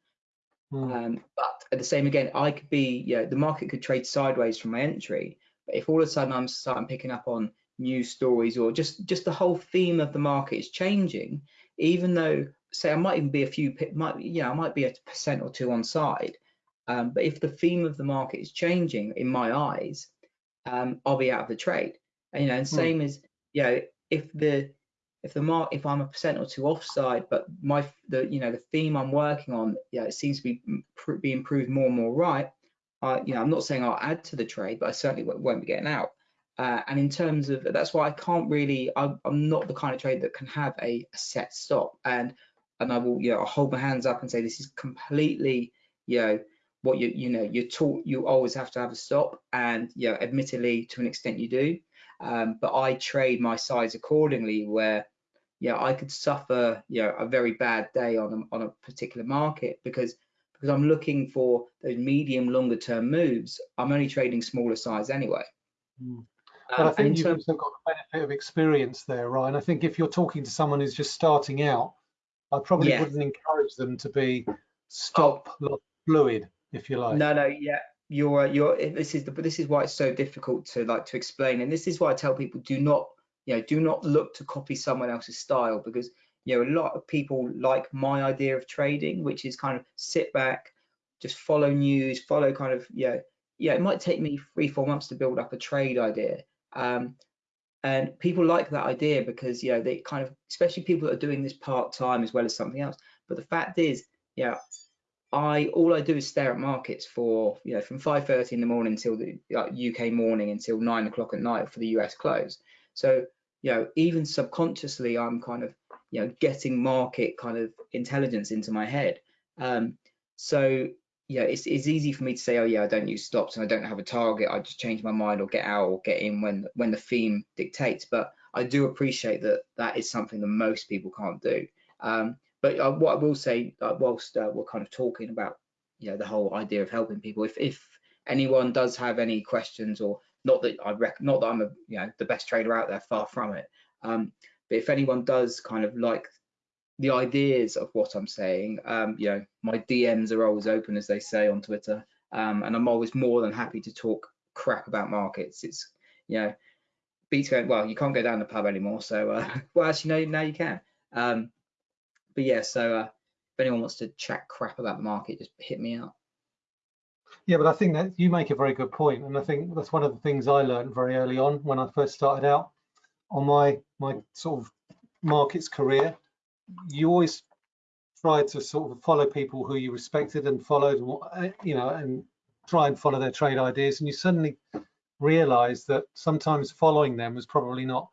Hmm. Um, but at the same again, I could be, yeah, the market could trade sideways from my entry. But if all of a sudden I'm starting picking up on news stories or just just the whole theme of the market is changing, even though say I might even be a few, might yeah, I might be a percent or two on side. Um, but if the theme of the market is changing in my eyes, um, I'll be out of the trade. And, you know, and same as you know, if the if the mark if I'm a percent or two offside, but my the you know the theme I'm working on, yeah, it seems to be being proved more and more right. I you know I'm not saying I'll add to the trade, but I certainly won't, be getting out. Uh, and in terms of that's why I can't really I'm, I'm not the kind of trade that can have a, a set stop and and I will you know I'll hold my hands up and say this is completely you know what you you know you're taught you always have to have a stop and you know admittedly to an extent you do um, but I trade my size accordingly where yeah I could suffer you know a very bad day on a, on a particular market because because I'm looking for those medium longer term moves I'm only trading smaller size anyway. Um, But I in think you've terms also got the benefit of experience there, Ryan. I think if you're talking to someone who's just starting out, I probably Yeah. wouldn't encourage them to be stop loss fluid, if you like. No, no, yeah, you're you're. This is the but this is why it's so difficult to like to explain, and this is why I tell people do not, you know, do not look to copy someone else's style because you know a lot of people like my idea of trading, which is kind of sit back, just follow news, follow kind of yeah, yeah. It might take me three four months to build up a trade idea, um, and people like that idea because you know they kind of, especially people that are doing this part time as well as something else. But the fact is, yeah, I all I do is stare at markets for you know from 5:30 in the morning until the like, UK morning until nine o'clock at night for the US close. So you know even subconsciously I'm kind of you know getting market kind of intelligence into my head. Um, so yeah, it's it's easy for me to say oh yeah I don't use stops and I don't have a target. I just change my mind or get out or get in when when the theme dictates. But I do appreciate that that is something that most people can't do. Um, but uh, what I will say, uh, whilst uh, we're kind of talking about, you know, the whole idea of helping people, if if anyone does have any questions, or not that I rec- not that I'm a you know the best trader out there, far from it. Um, but if anyone does kind of like the ideas of what I'm saying, um, you know, my DMs are always open, as they say on Twitter, um, and I'm always more than happy to talk crap about markets. It's you know, beats going well. You can't go down the pub anymore, so uh, (laughs) well, actually, no, now you can. Um, but yeah, so uh, if anyone wants to chat crap about the market, just hit me up. Yeah, but I think that you make a very good point, and I think that's one of the things I learned very early on when I first started out on my my sort of markets career. You always tried to sort of follow people who you respected and followed, you know, and try and follow their trade ideas, and you suddenly realize that sometimes following them was probably not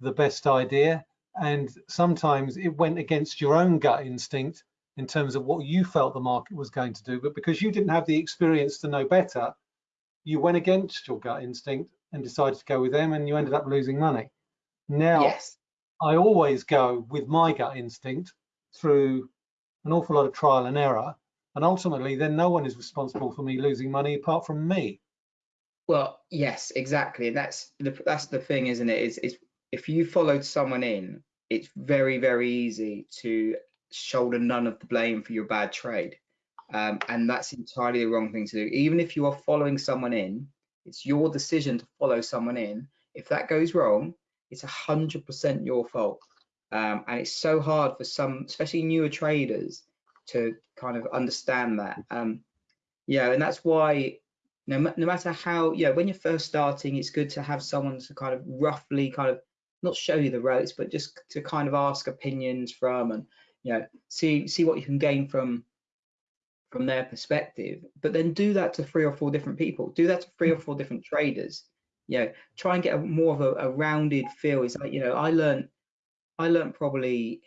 the best idea, and sometimes it went against your own gut instinct in terms of what you felt the market was going to do. But because you didn't have the experience to know better, you went against your gut instinct and decided to go with them and you ended up losing money. Now, Yes. I always go with my gut instinct through an awful lot of trial and error. And ultimately, then no one is responsible for me losing money apart from me. Well, yes, exactly. And that's the that's the thing, isn't it? Is is if you followed someone in, it's very, very easy to shoulder none of the blame for your bad trade. Um, and that's entirely the wrong thing to do. Even if you are following someone in, it's your decision to follow someone in. If that goes wrong, it's a hundred percent your fault. Um, and it's so hard for some, especially newer traders, to kind of understand that. Um, yeah, and that's why no, no matter how, yeah, when you're first starting, it's good to have someone to kind of roughly kind of not show you the ropes, but just to kind of ask opinions from and you know see see what you can gain from from their perspective. But then do that to three or four different people. Do that to three or mm. four different traders. You know, try and get a more of a, a rounded feel. It's like you know, I learned I learned probably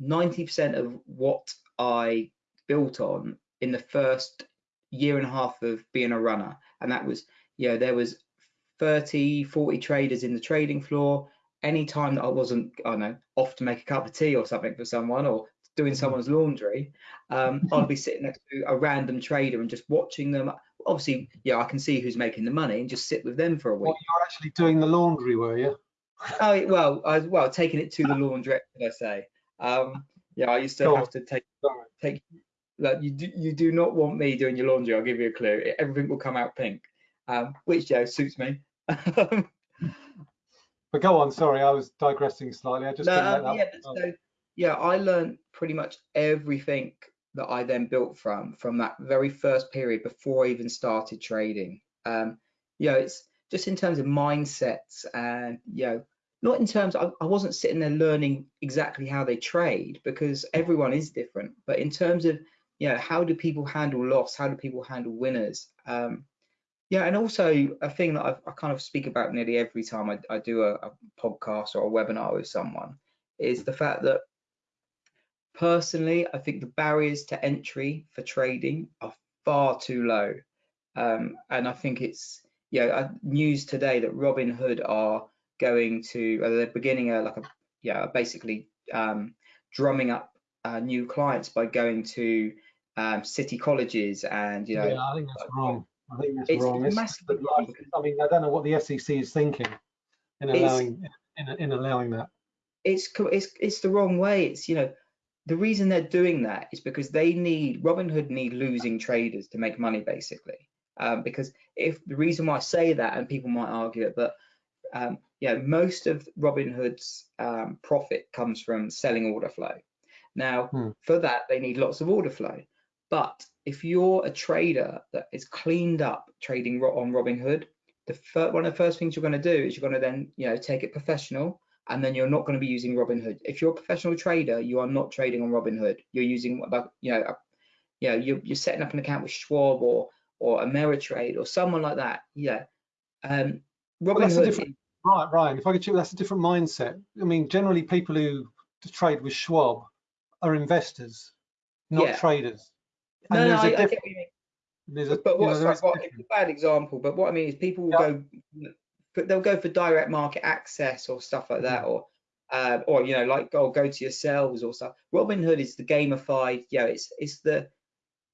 90% of what I built on in the first year and a half of being a runner. And that was, you know, there was 30, 40 traders in the trading floor. Any time that I wasn't, I don't know, off to make a cup of tea or something for someone or doing someone's laundry, um, (laughs) I'd be sitting next to a random trader and just watching them. Obviously, yeah, I can see who's making the money and just sit with them for a week. Well, you're actually doing the laundry, were you? Oh well, (laughs) I was well taking it to the laundrette, should I say? Um, yeah, I used to Go have on. to take take. Like you do, you do not want me doing your laundry. I'll give you a clue. Everything will come out pink, um, which yeah suits me. (laughs) But go on, sorry, I was digressing slightly. I just No, um, that. yeah, but so yeah, I learned pretty much everything that I then built from from that very first period before I even started trading. Um, you know, it's just in terms of mindsets and you know, not in terms. I, I wasn't sitting there learning exactly how they trade because everyone is different, but in terms of you know, how do people handle loss? How do people handle winners? Um, yeah, and also a thing that I've, I kind of speak about nearly every time I, I do a, a podcast or a webinar with someone is the fact that personally, I think the barriers to entry for trading are far too low. Um, and I think it's, yeah, uh, news today that Robinhood are going to, uh, they're beginning a, like a, yeah, basically um, drumming up uh, new clients by going to um, city colleges and, you know, yeah, I think that's wrong. I think that's it's wrong. It's- massively wrong I mean, I don't know what the SEC is thinking in allowing in, in allowing that. it's it's it's the wrong way. It's you know the reason they're doing that is because they need Robinhood need losing traders to make money basically. Um, because if the reason why I say that, and people might argue it, but um, yeah, most of Robinhood's um, profit comes from selling order flow. Now, Hmm. for that, they need lots of order flow. But if you're a trader that is cleaned up trading on Robinhood, the one of the first things you're going to do is you're going to then you know take it professional and then you're not going to be using Robinhood. If you're a professional trader, you are not trading on Robinhood. You're using about you know, a, you know, you're, you're setting up an account with Schwab or or Ameritrade or someone like that. Yeah. Um, Well, Robinhood. different- Right, Ryan, if I could chip, that's a different mindset. I mean, generally people who trade with Schwab are investors, not Yeah. traders. And no, no, I, I get what you mean. A, But you know, what's is a what, it's a bad example, but what I mean is people will Yeah. go, they'll go for direct market access or stuff like that, or uh, or you know, like go go to yourselves or stuff. Robinhood is the gamified, yeah, it's it's the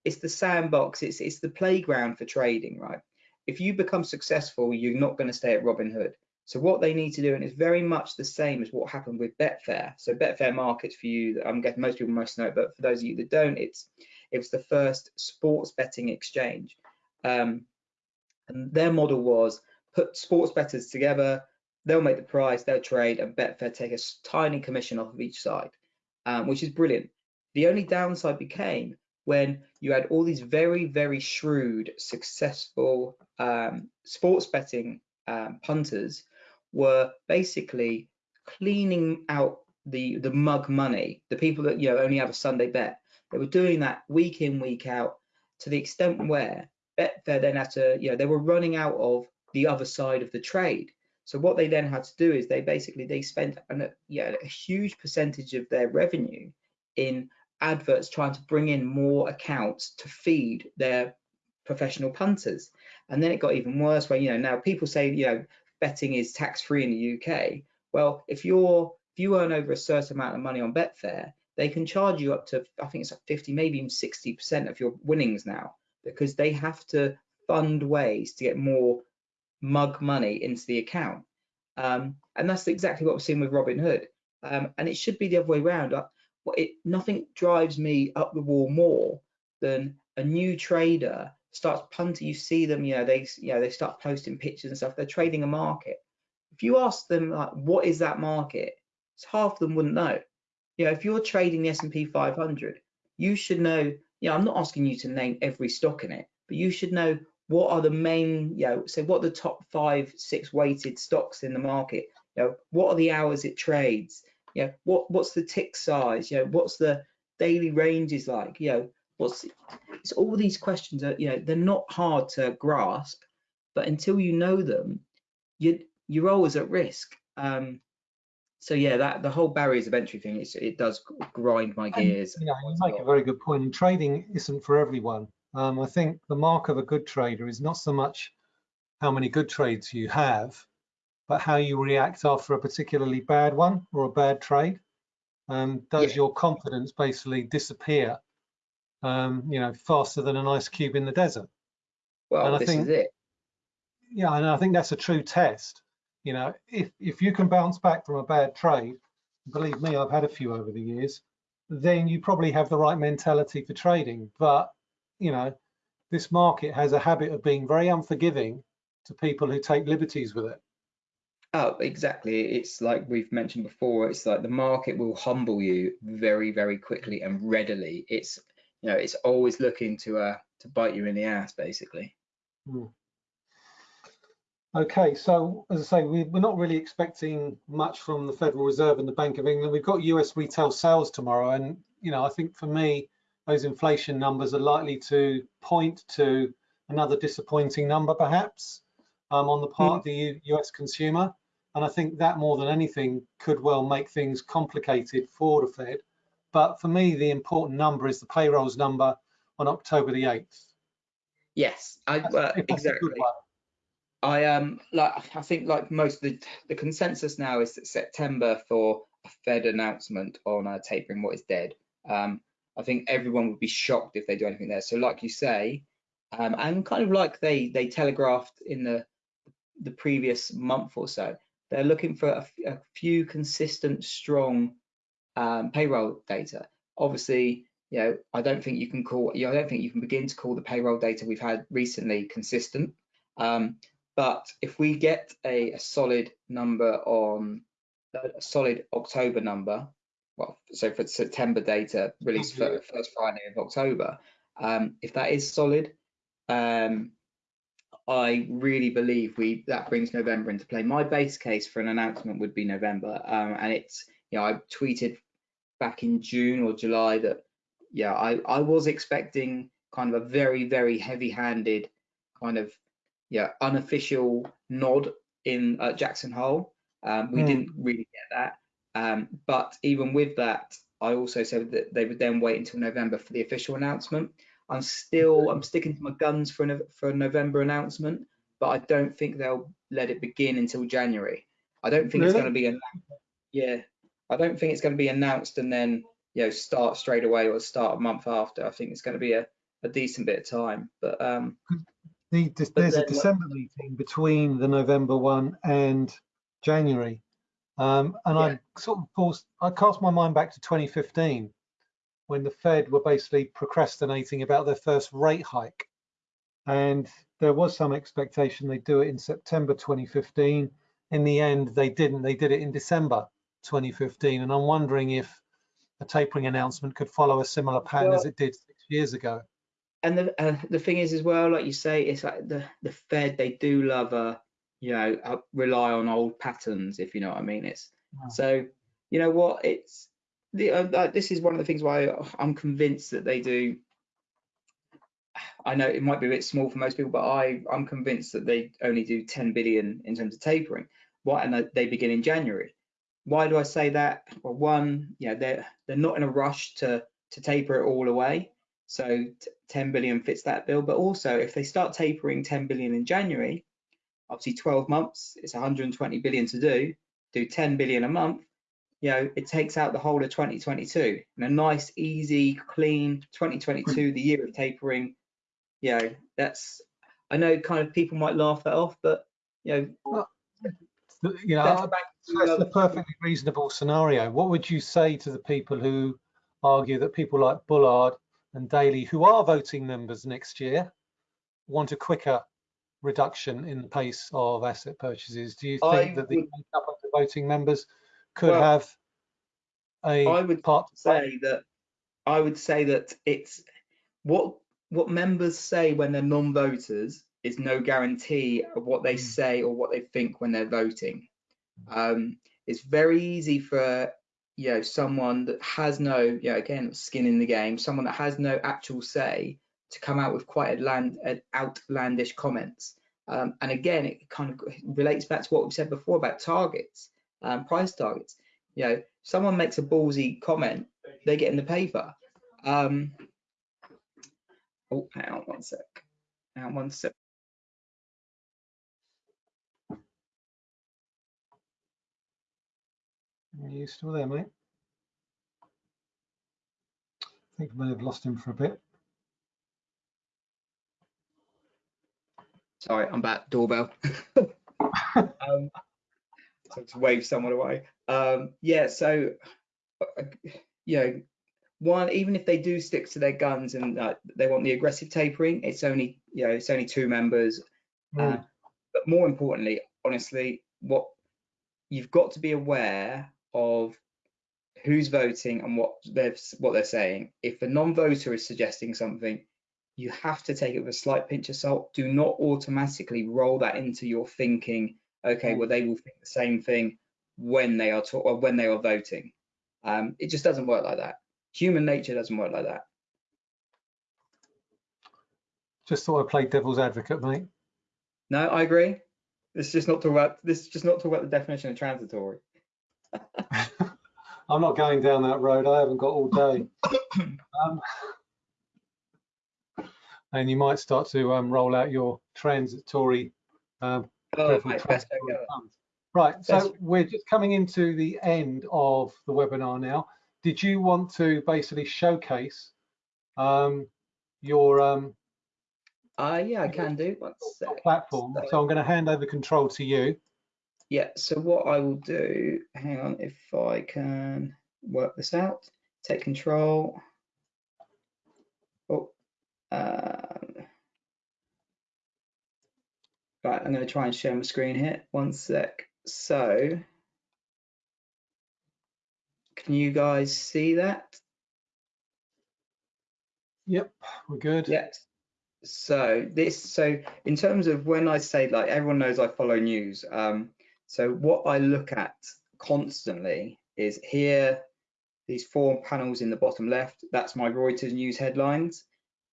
it's the sandbox, it's it's the playground for trading, right? If you become successful, you're not going to stay at Robinhood. So what they need to do, and it's very much the same as what happened with Betfair. So Betfair markets for you, I'm guessing most people must know, it, but for those of you that don't, it's it was the first sports betting exchange. Um, and their model was put sports bettors together, they'll make the price, they'll trade, and Betfair take a tiny commission off of each side, um, which is brilliant. The only downside became when you had all these very, very shrewd, successful um, sports betting um, punters were basically cleaning out the the mug money, the people that you know only have a Sunday bet. They were doing that week in, week out, to the extent where Betfair then had to, you know, they were running out of the other side of the trade. So what they then had to do is they basically they spent an, yeah, a huge percentage of their revenue in adverts trying to bring in more accounts to feed their professional punters. And then it got even worse where, you know, now people say, you know, betting is tax free in the UK. Well, if you're if you earn over a certain amount of money on Betfair, they can charge you up to I think it's like 50, maybe even 60% of your winnings now, because they have to fund ways to get more mug money into the account. Um, and that's exactly what we're seeing with Robinhood. Um, and it should be the other way around. Uh, it, nothing drives me up the wall more than a new trader starts punting. You see them, you know, they, you know, they start posting pictures and stuff. They're trading a market. If you ask them, like, what is that market? It's half of them wouldn't know. You know, if you're trading the S&P 500, you should know. You know, I'm not asking you to name every stock in it, but you should know what are the main, you know, so what are the top five, six weighted stocks in the market? You know, what are the hours it trades? You know, what what's the tick size? You know, what's the daily ranges like? You know, what's it's all these questions are, you know, they're not hard to grasp, but until you know them, you you're always at risk. Um, so yeah, that the whole barriers of entry thing, it's, it does grind my gears. And, you, know, you make a very good point. And trading isn't for everyone. Um, I think the mark of a good trader is not so much how many good trades you have, but how you react after a particularly bad one or a bad trade. Um, does yeah. your confidence basically disappear, um, you know, faster than an ice cube in the desert? Well, and I this think, is it. Yeah, and I think that's a true test. You know, if if you can bounce back from a bad trade, believe me, I've had a few over the years, then you probably have the right mentality for trading. But you know, this market has a habit of being very unforgiving to people who take liberties with it. Oh, exactly. It's like we've mentioned before. It's like the market will humble you very, very quickly and readily. It's you know, it's always looking to uh to bite you in the ass, basically. Hmm. Okay, so as I say, we, are not really expecting much from the Federal Reserve and the Bank of England. We've got US retail sales tomorrow, and you know, I think for me, those inflation numbers are likely to point to another disappointing number, perhaps, um, on the part mm. of the U US consumer. And I think that more than anything could well make things complicated for the Fed. But for me, the important number is the payrolls number on October the 8th. Yes, I, uh, exactly. I um like I think like most of the the consensus now is that September for a Fed announcement on uh, tapering what is dead. Um, I think everyone would be shocked if they do anything there. So like you say, um, and kind of like they they telegraphed in the the previous month or so, they're looking for a, few consistent, strong um, payroll data. Obviously, you know, I don't think you can call, you know, I don't think you can begin to call the payroll data we've had recently consistent. Um, but if we get a, a solid number on a solid October number, well, so for September data released for first Friday of October, um, if that is solid, um, I really believe we that brings November into play. My base case for an announcement would be November, um, and it's you know I tweeted back in June or July that yeah I I was expecting kind of a very very heavy-handed kind of yeah unofficial nod in uh, Jackson Hole. Um, we mm. didn't really get that, um, but even with that, I also said that they would then wait until November for the official announcement. I'm still I'm sticking to my guns for a, for a November announcement, but I don't think they'll let it begin until January. I don't think really? it's going to be a yeah. I don't think it's going to be announced and then you know start straight away or start a month after. I think it's going to be a, a decent bit of time. But um, the, there's but a December meeting between the November one and January, um, and yeah. I sort of forced, I cast my mind back to 2015 when the Fed were basically procrastinating about their first rate hike. And there was some expectation they'd do it in September 2015. In the end, they didn't. They did it in December 2015. And I'm wondering if a tapering announcement could follow a similar pattern well, as it did six years ago. And the uh, the thing is as well, like you say, it's like the the Fed they do love a you know uh, rely on old patterns if you know what I mean. It's so you know what it's the uh, uh, this is one of the things why I'm convinced that they do. I know it might be a bit small for most people, but I I'm convinced that they only do 10 billion in terms of tapering. Why and they begin in January. Why do I say that? Well, one, you know, they're they're not in a rush to to taper it all away. So t- 10 billion fits that bill. But also, if they start tapering 10 billion in January, obviously 12 months, it's 120 billion to do. Do 10 billion a month, you know, it takes out the whole of 2022 and a nice, easy, clean 2022, the year of tapering. You know, that's I know kind of people might laugh that off, but you know, You know, that's I- back to that's other- a perfectly reasonable scenario. What would you say to the people who argue that people like Bullard and Daly, who are voting members next year, want a quicker reduction in the pace of asset purchases? Do you I think that the would- makeup of the voting members could Well, have a I would part say that I would say that it's what what members say when they're non-voters is no guarantee of what they Mm. say or what they think when they're voting. Um, it's very easy for you know someone that has no you know again skin in the game, someone that has no actual say to come out with quite uh, outlandish comments. Um, and again, it kind of relates back to what we said before about targets, um, price targets. You know, someone makes a ballsy comment, they get in the paper. Um, oh, hang on one sec. Hang on one sec. Are you still there, mate? I think I may have lost him for a bit. Sorry, I'm back. Doorbell. (laughs) um, so to wave someone away. Um, yeah, so uh, you know, one even if they do stick to their guns and uh, they want the aggressive tapering, it's only you know it's only two members. Uh, Mm. but more importantly, honestly, what you've got to be aware of who's voting and what they're what they're saying. If a non-voter is suggesting something, you have to take it with a slight pinch of salt. Do not automatically roll that into your thinking. Okay, well they will think the same thing when they are talk- or when they are voting. Um, it just doesn't work like that. Human nature doesn't work like that. Just thought I played devil's advocate, mate. No, I agree. This is just not talk about this. is Just not talk about the definition of transitory. (laughs) I'm not going down that road. I haven't got all day. (coughs) um, and you might start to um, roll out your transitory um, Oh, careful best transitory funds. Right, so we're just coming into the end of the webinar now. Did you want to basically showcase um, your um, Uh, yeah, I can do. One your sec. platform? So- So I'm going to hand over control to you. Yeah, so what I will do, hang on, if I can work this out, take control. Oh, um, right, I'm going to try and share my screen here. One sec. So, can you guys see that? Yep, we're good. Yes. So this, so in terms of when I say like everyone knows I follow news. Um, so what I look at constantly is here, these four panels in the bottom left. That's my Reuters news headlines.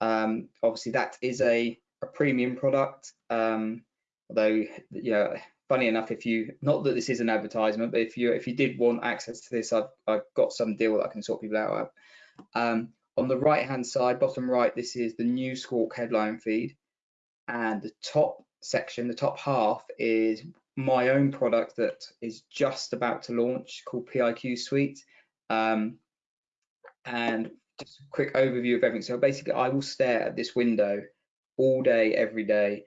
Um, obviously that is a, a premium product. Um, although you know, funny enough, if you not that this is an advertisement, but if you if you did want access to this, I've I've got some deal that I can sort people out of. Um, on the right hand side, bottom right, this is the Newsquawk headline feed. And the top section, the top half is my own product that is just about to launch called PIQ Suite. Um, and just a quick overview of everything. So basically, I will stare at this window all day, every day.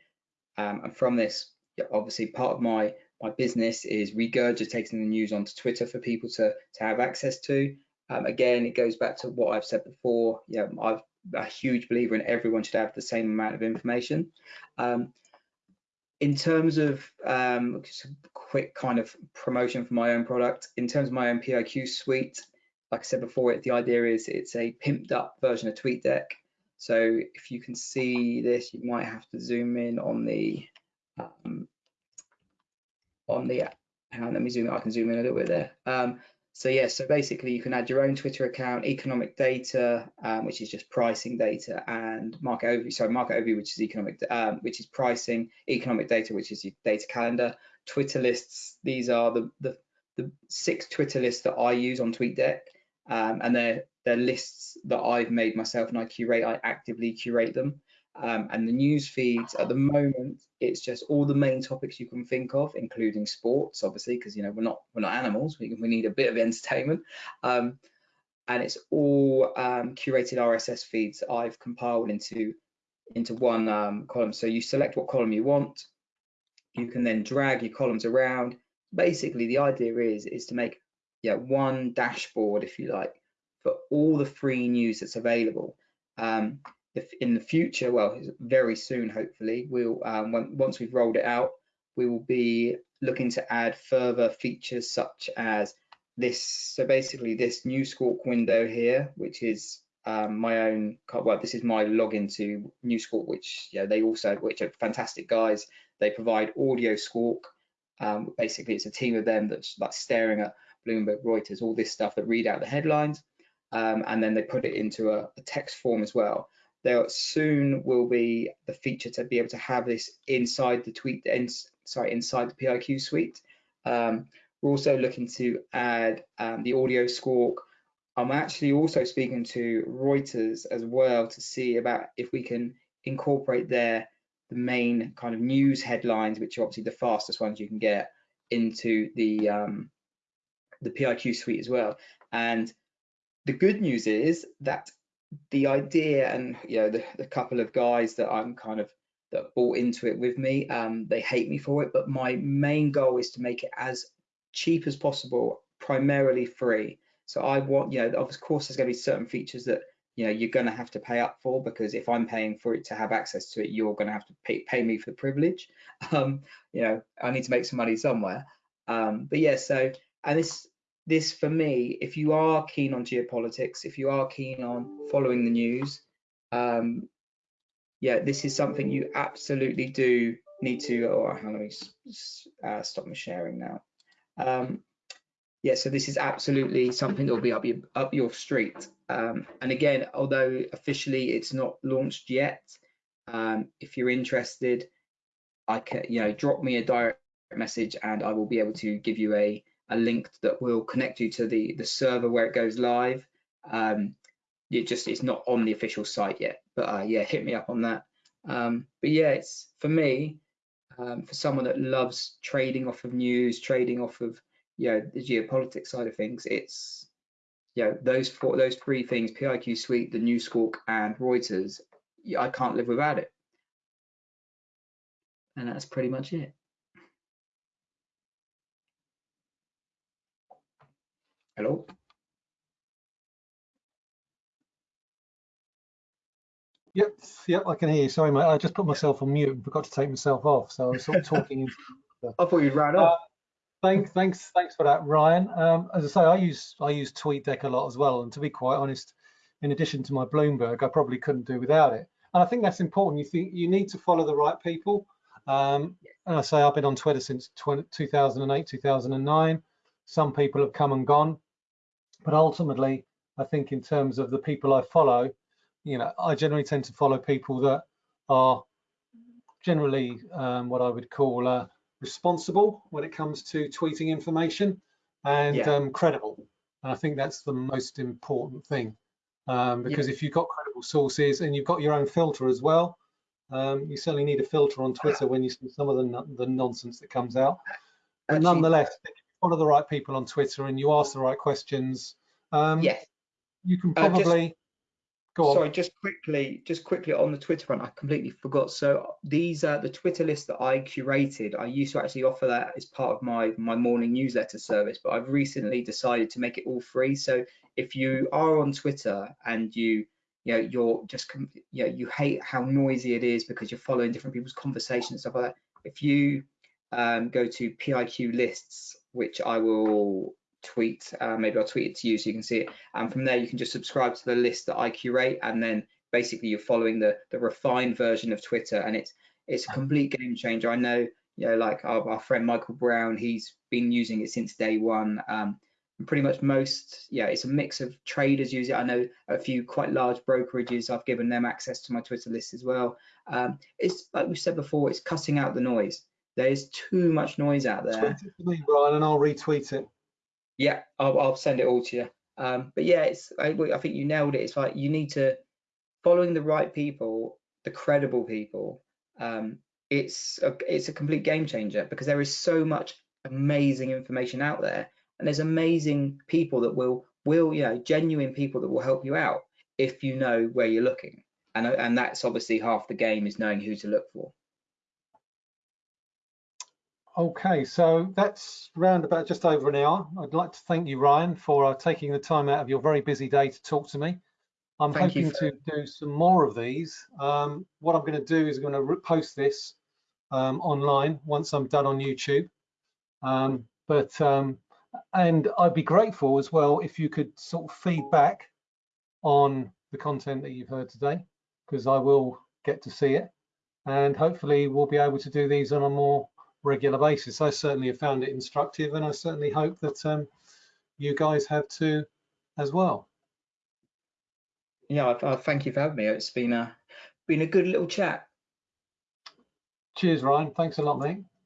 Um, and from this, obviously, part of my my business is regurgitating the news onto Twitter for people to to have access to. Um, again, it goes back to what I've said before. Yeah, I'm a huge believer in everyone should have the same amount of information. Um, in terms of um, just a quick kind of promotion for my own product, in terms of my own PIQ suite, like I said before, it, the idea is it's a pimped up version of TweetDeck. So if you can see this, you might have to zoom in on the um, on the hang on, let me zoom. I can zoom in a little bit there. Um, so yeah, so basically you can add your own Twitter account, economic data, um, which is just pricing data, and market overview. Sorry, market overview, which is economic, um, which is pricing, economic data, which is your data calendar, Twitter lists. These are the the, the six Twitter lists that I use on TweetDeck, um, and they're they're lists that I've made myself and I curate. I actively curate them. Um, and the news feeds at the moment, it's just all the main topics you can think of, including sports, obviously, because you know we're not we're not animals. We, we need a bit of entertainment, um, and it's all um, curated RSS feeds I've compiled into into one um, column. So you select what column you want. You can then drag your columns around. Basically, the idea is is to make yeah one dashboard, if you like, for all the free news that's available. Um, if in the future, well, very soon, hopefully, we'll um, when, once we've rolled it out, we will be looking to add further features such as this. So basically, this Newsquawk window here, which is um, my own. Well, this is my login to Newsquawk, which yeah, they also, which are fantastic guys. They provide audio squawk. Um, basically, it's a team of them that's like staring at Bloomberg, Reuters, all this stuff that read out the headlines, um, and then they put it into a, a text form as well there soon will be the feature to be able to have this inside the tweet, in, sorry, inside the PIQ suite. Um, we're also looking to add um, the audio squawk. I'm actually also speaking to Reuters as well to see about if we can incorporate their the main kind of news headlines, which are obviously the fastest ones you can get, into the um, the PIQ suite as well. And the good news is that the idea and you know the, the couple of guys that I'm kind of that bought into it with me um they hate me for it but my main goal is to make it as cheap as possible primarily free. So I want you know of course there's going to be certain features that you know you're going to have to pay up for because if I'm paying for it to have access to it you're going to have to pay, pay me for the privilege. (laughs) Um you know I need to make some money somewhere. Um but yeah so and this this for me, if you are keen on geopolitics, if you are keen on following the news, um, yeah, this is something you absolutely do need to. Oh, hang on, let me uh, stop my sharing now. Um, yeah, so this is absolutely something that will be up your up your street. Um, and again, although officially it's not launched yet, um, if you're interested, I can you know drop me a direct message and I will be able to give you a a link that will connect you to the the server where it goes live. Um, it just it's not on the official site yet, but uh, yeah, hit me up on that. Um, but yeah, it's for me, um, for someone that loves trading off of news, trading off of you know the geopolitics side of things, it's you know those four those three things: PIQ Suite, the Newsquawk, and Reuters. I can't live without it, and that's pretty much it. Hello? Yep, yep, I can hear you. Sorry, mate. I just put myself on mute and forgot to take myself off, so I was sort of talking. (laughs) I thought you'd ran off. Uh, thanks, thanks, thanks for that, Ryan. Um, as I say, I use I use TweetDeck a lot as well, and to be quite honest, in addition to my Bloomberg, I probably couldn't do without it. And I think that's important. You think you need to follow the right people. Um, and I say I've been on Twitter since 20, 2008, 2009. Some people have come and gone. But ultimately, I think in terms of the people I follow, you know, I generally tend to follow people that are generally um, what I would call uh, responsible when it comes to tweeting information and yeah. um, credible. And I think that's the most important thing um, because yeah. if you've got credible sources and you've got your own filter as well, um, you certainly need a filter on Twitter when you see some of the, the nonsense that comes out. But Actually, nonetheless, follow the right people on Twitter and you ask the right questions, um, yes, you can probably uh, just, go on. Sorry, just quickly, just quickly on the Twitter front, I completely forgot. So these are the Twitter list that I curated. I used to actually offer that as part of my my morning newsletter service, but I've recently decided to make it all free. So if you are on Twitter and you you know you're just you know you hate how noisy it is because you're following different people's conversations and stuff like that if you um, go to piq lists which I will tweet. Uh, maybe I'll tweet it to you so you can see it. And from there, you can just subscribe to the list that I curate, and then basically you're following the the refined version of Twitter, and it's it's a complete game changer. I know, you know, like our, our friend Michael Brown, he's been using it since day one. Um, pretty much most, yeah, it's a mix of traders use it. I know a few quite large brokerages. I've given them access to my Twitter list as well. Um, it's like we said before, it's cutting out the noise. There's too much noise out there. Tweet it to me, Brian, and I'll retweet it. Yeah, I'll, I'll send it all to you. Um, but yeah, it's I, I think you nailed it. It's like you need to following the right people, the credible people. Um, it's a, it's a complete game changer because there is so much amazing information out there, and there's amazing people that will will you know genuine people that will help you out if you know where you're looking. And and that's obviously half the game is knowing who to look for. Okay, so that's round about just over an hour. I'd like to thank you, Ryan, for uh, taking the time out of your very busy day to talk to me. I'm Thank hoping for- to do some more of these. Um, what I'm going to do is I'm going to post this um, online once I'm done on YouTube. Um, but um, and I'd be grateful as well if you could sort of feedback on the content that you've heard today, because I will get to see it, and hopefully we'll be able to do these on a more regular basis. I certainly have found it instructive, and I certainly hope that um, you guys have too as well. Yeah, I, I thank you for having me. It's been a been a good little chat. Cheers, Ryan. Thanks a lot, mate.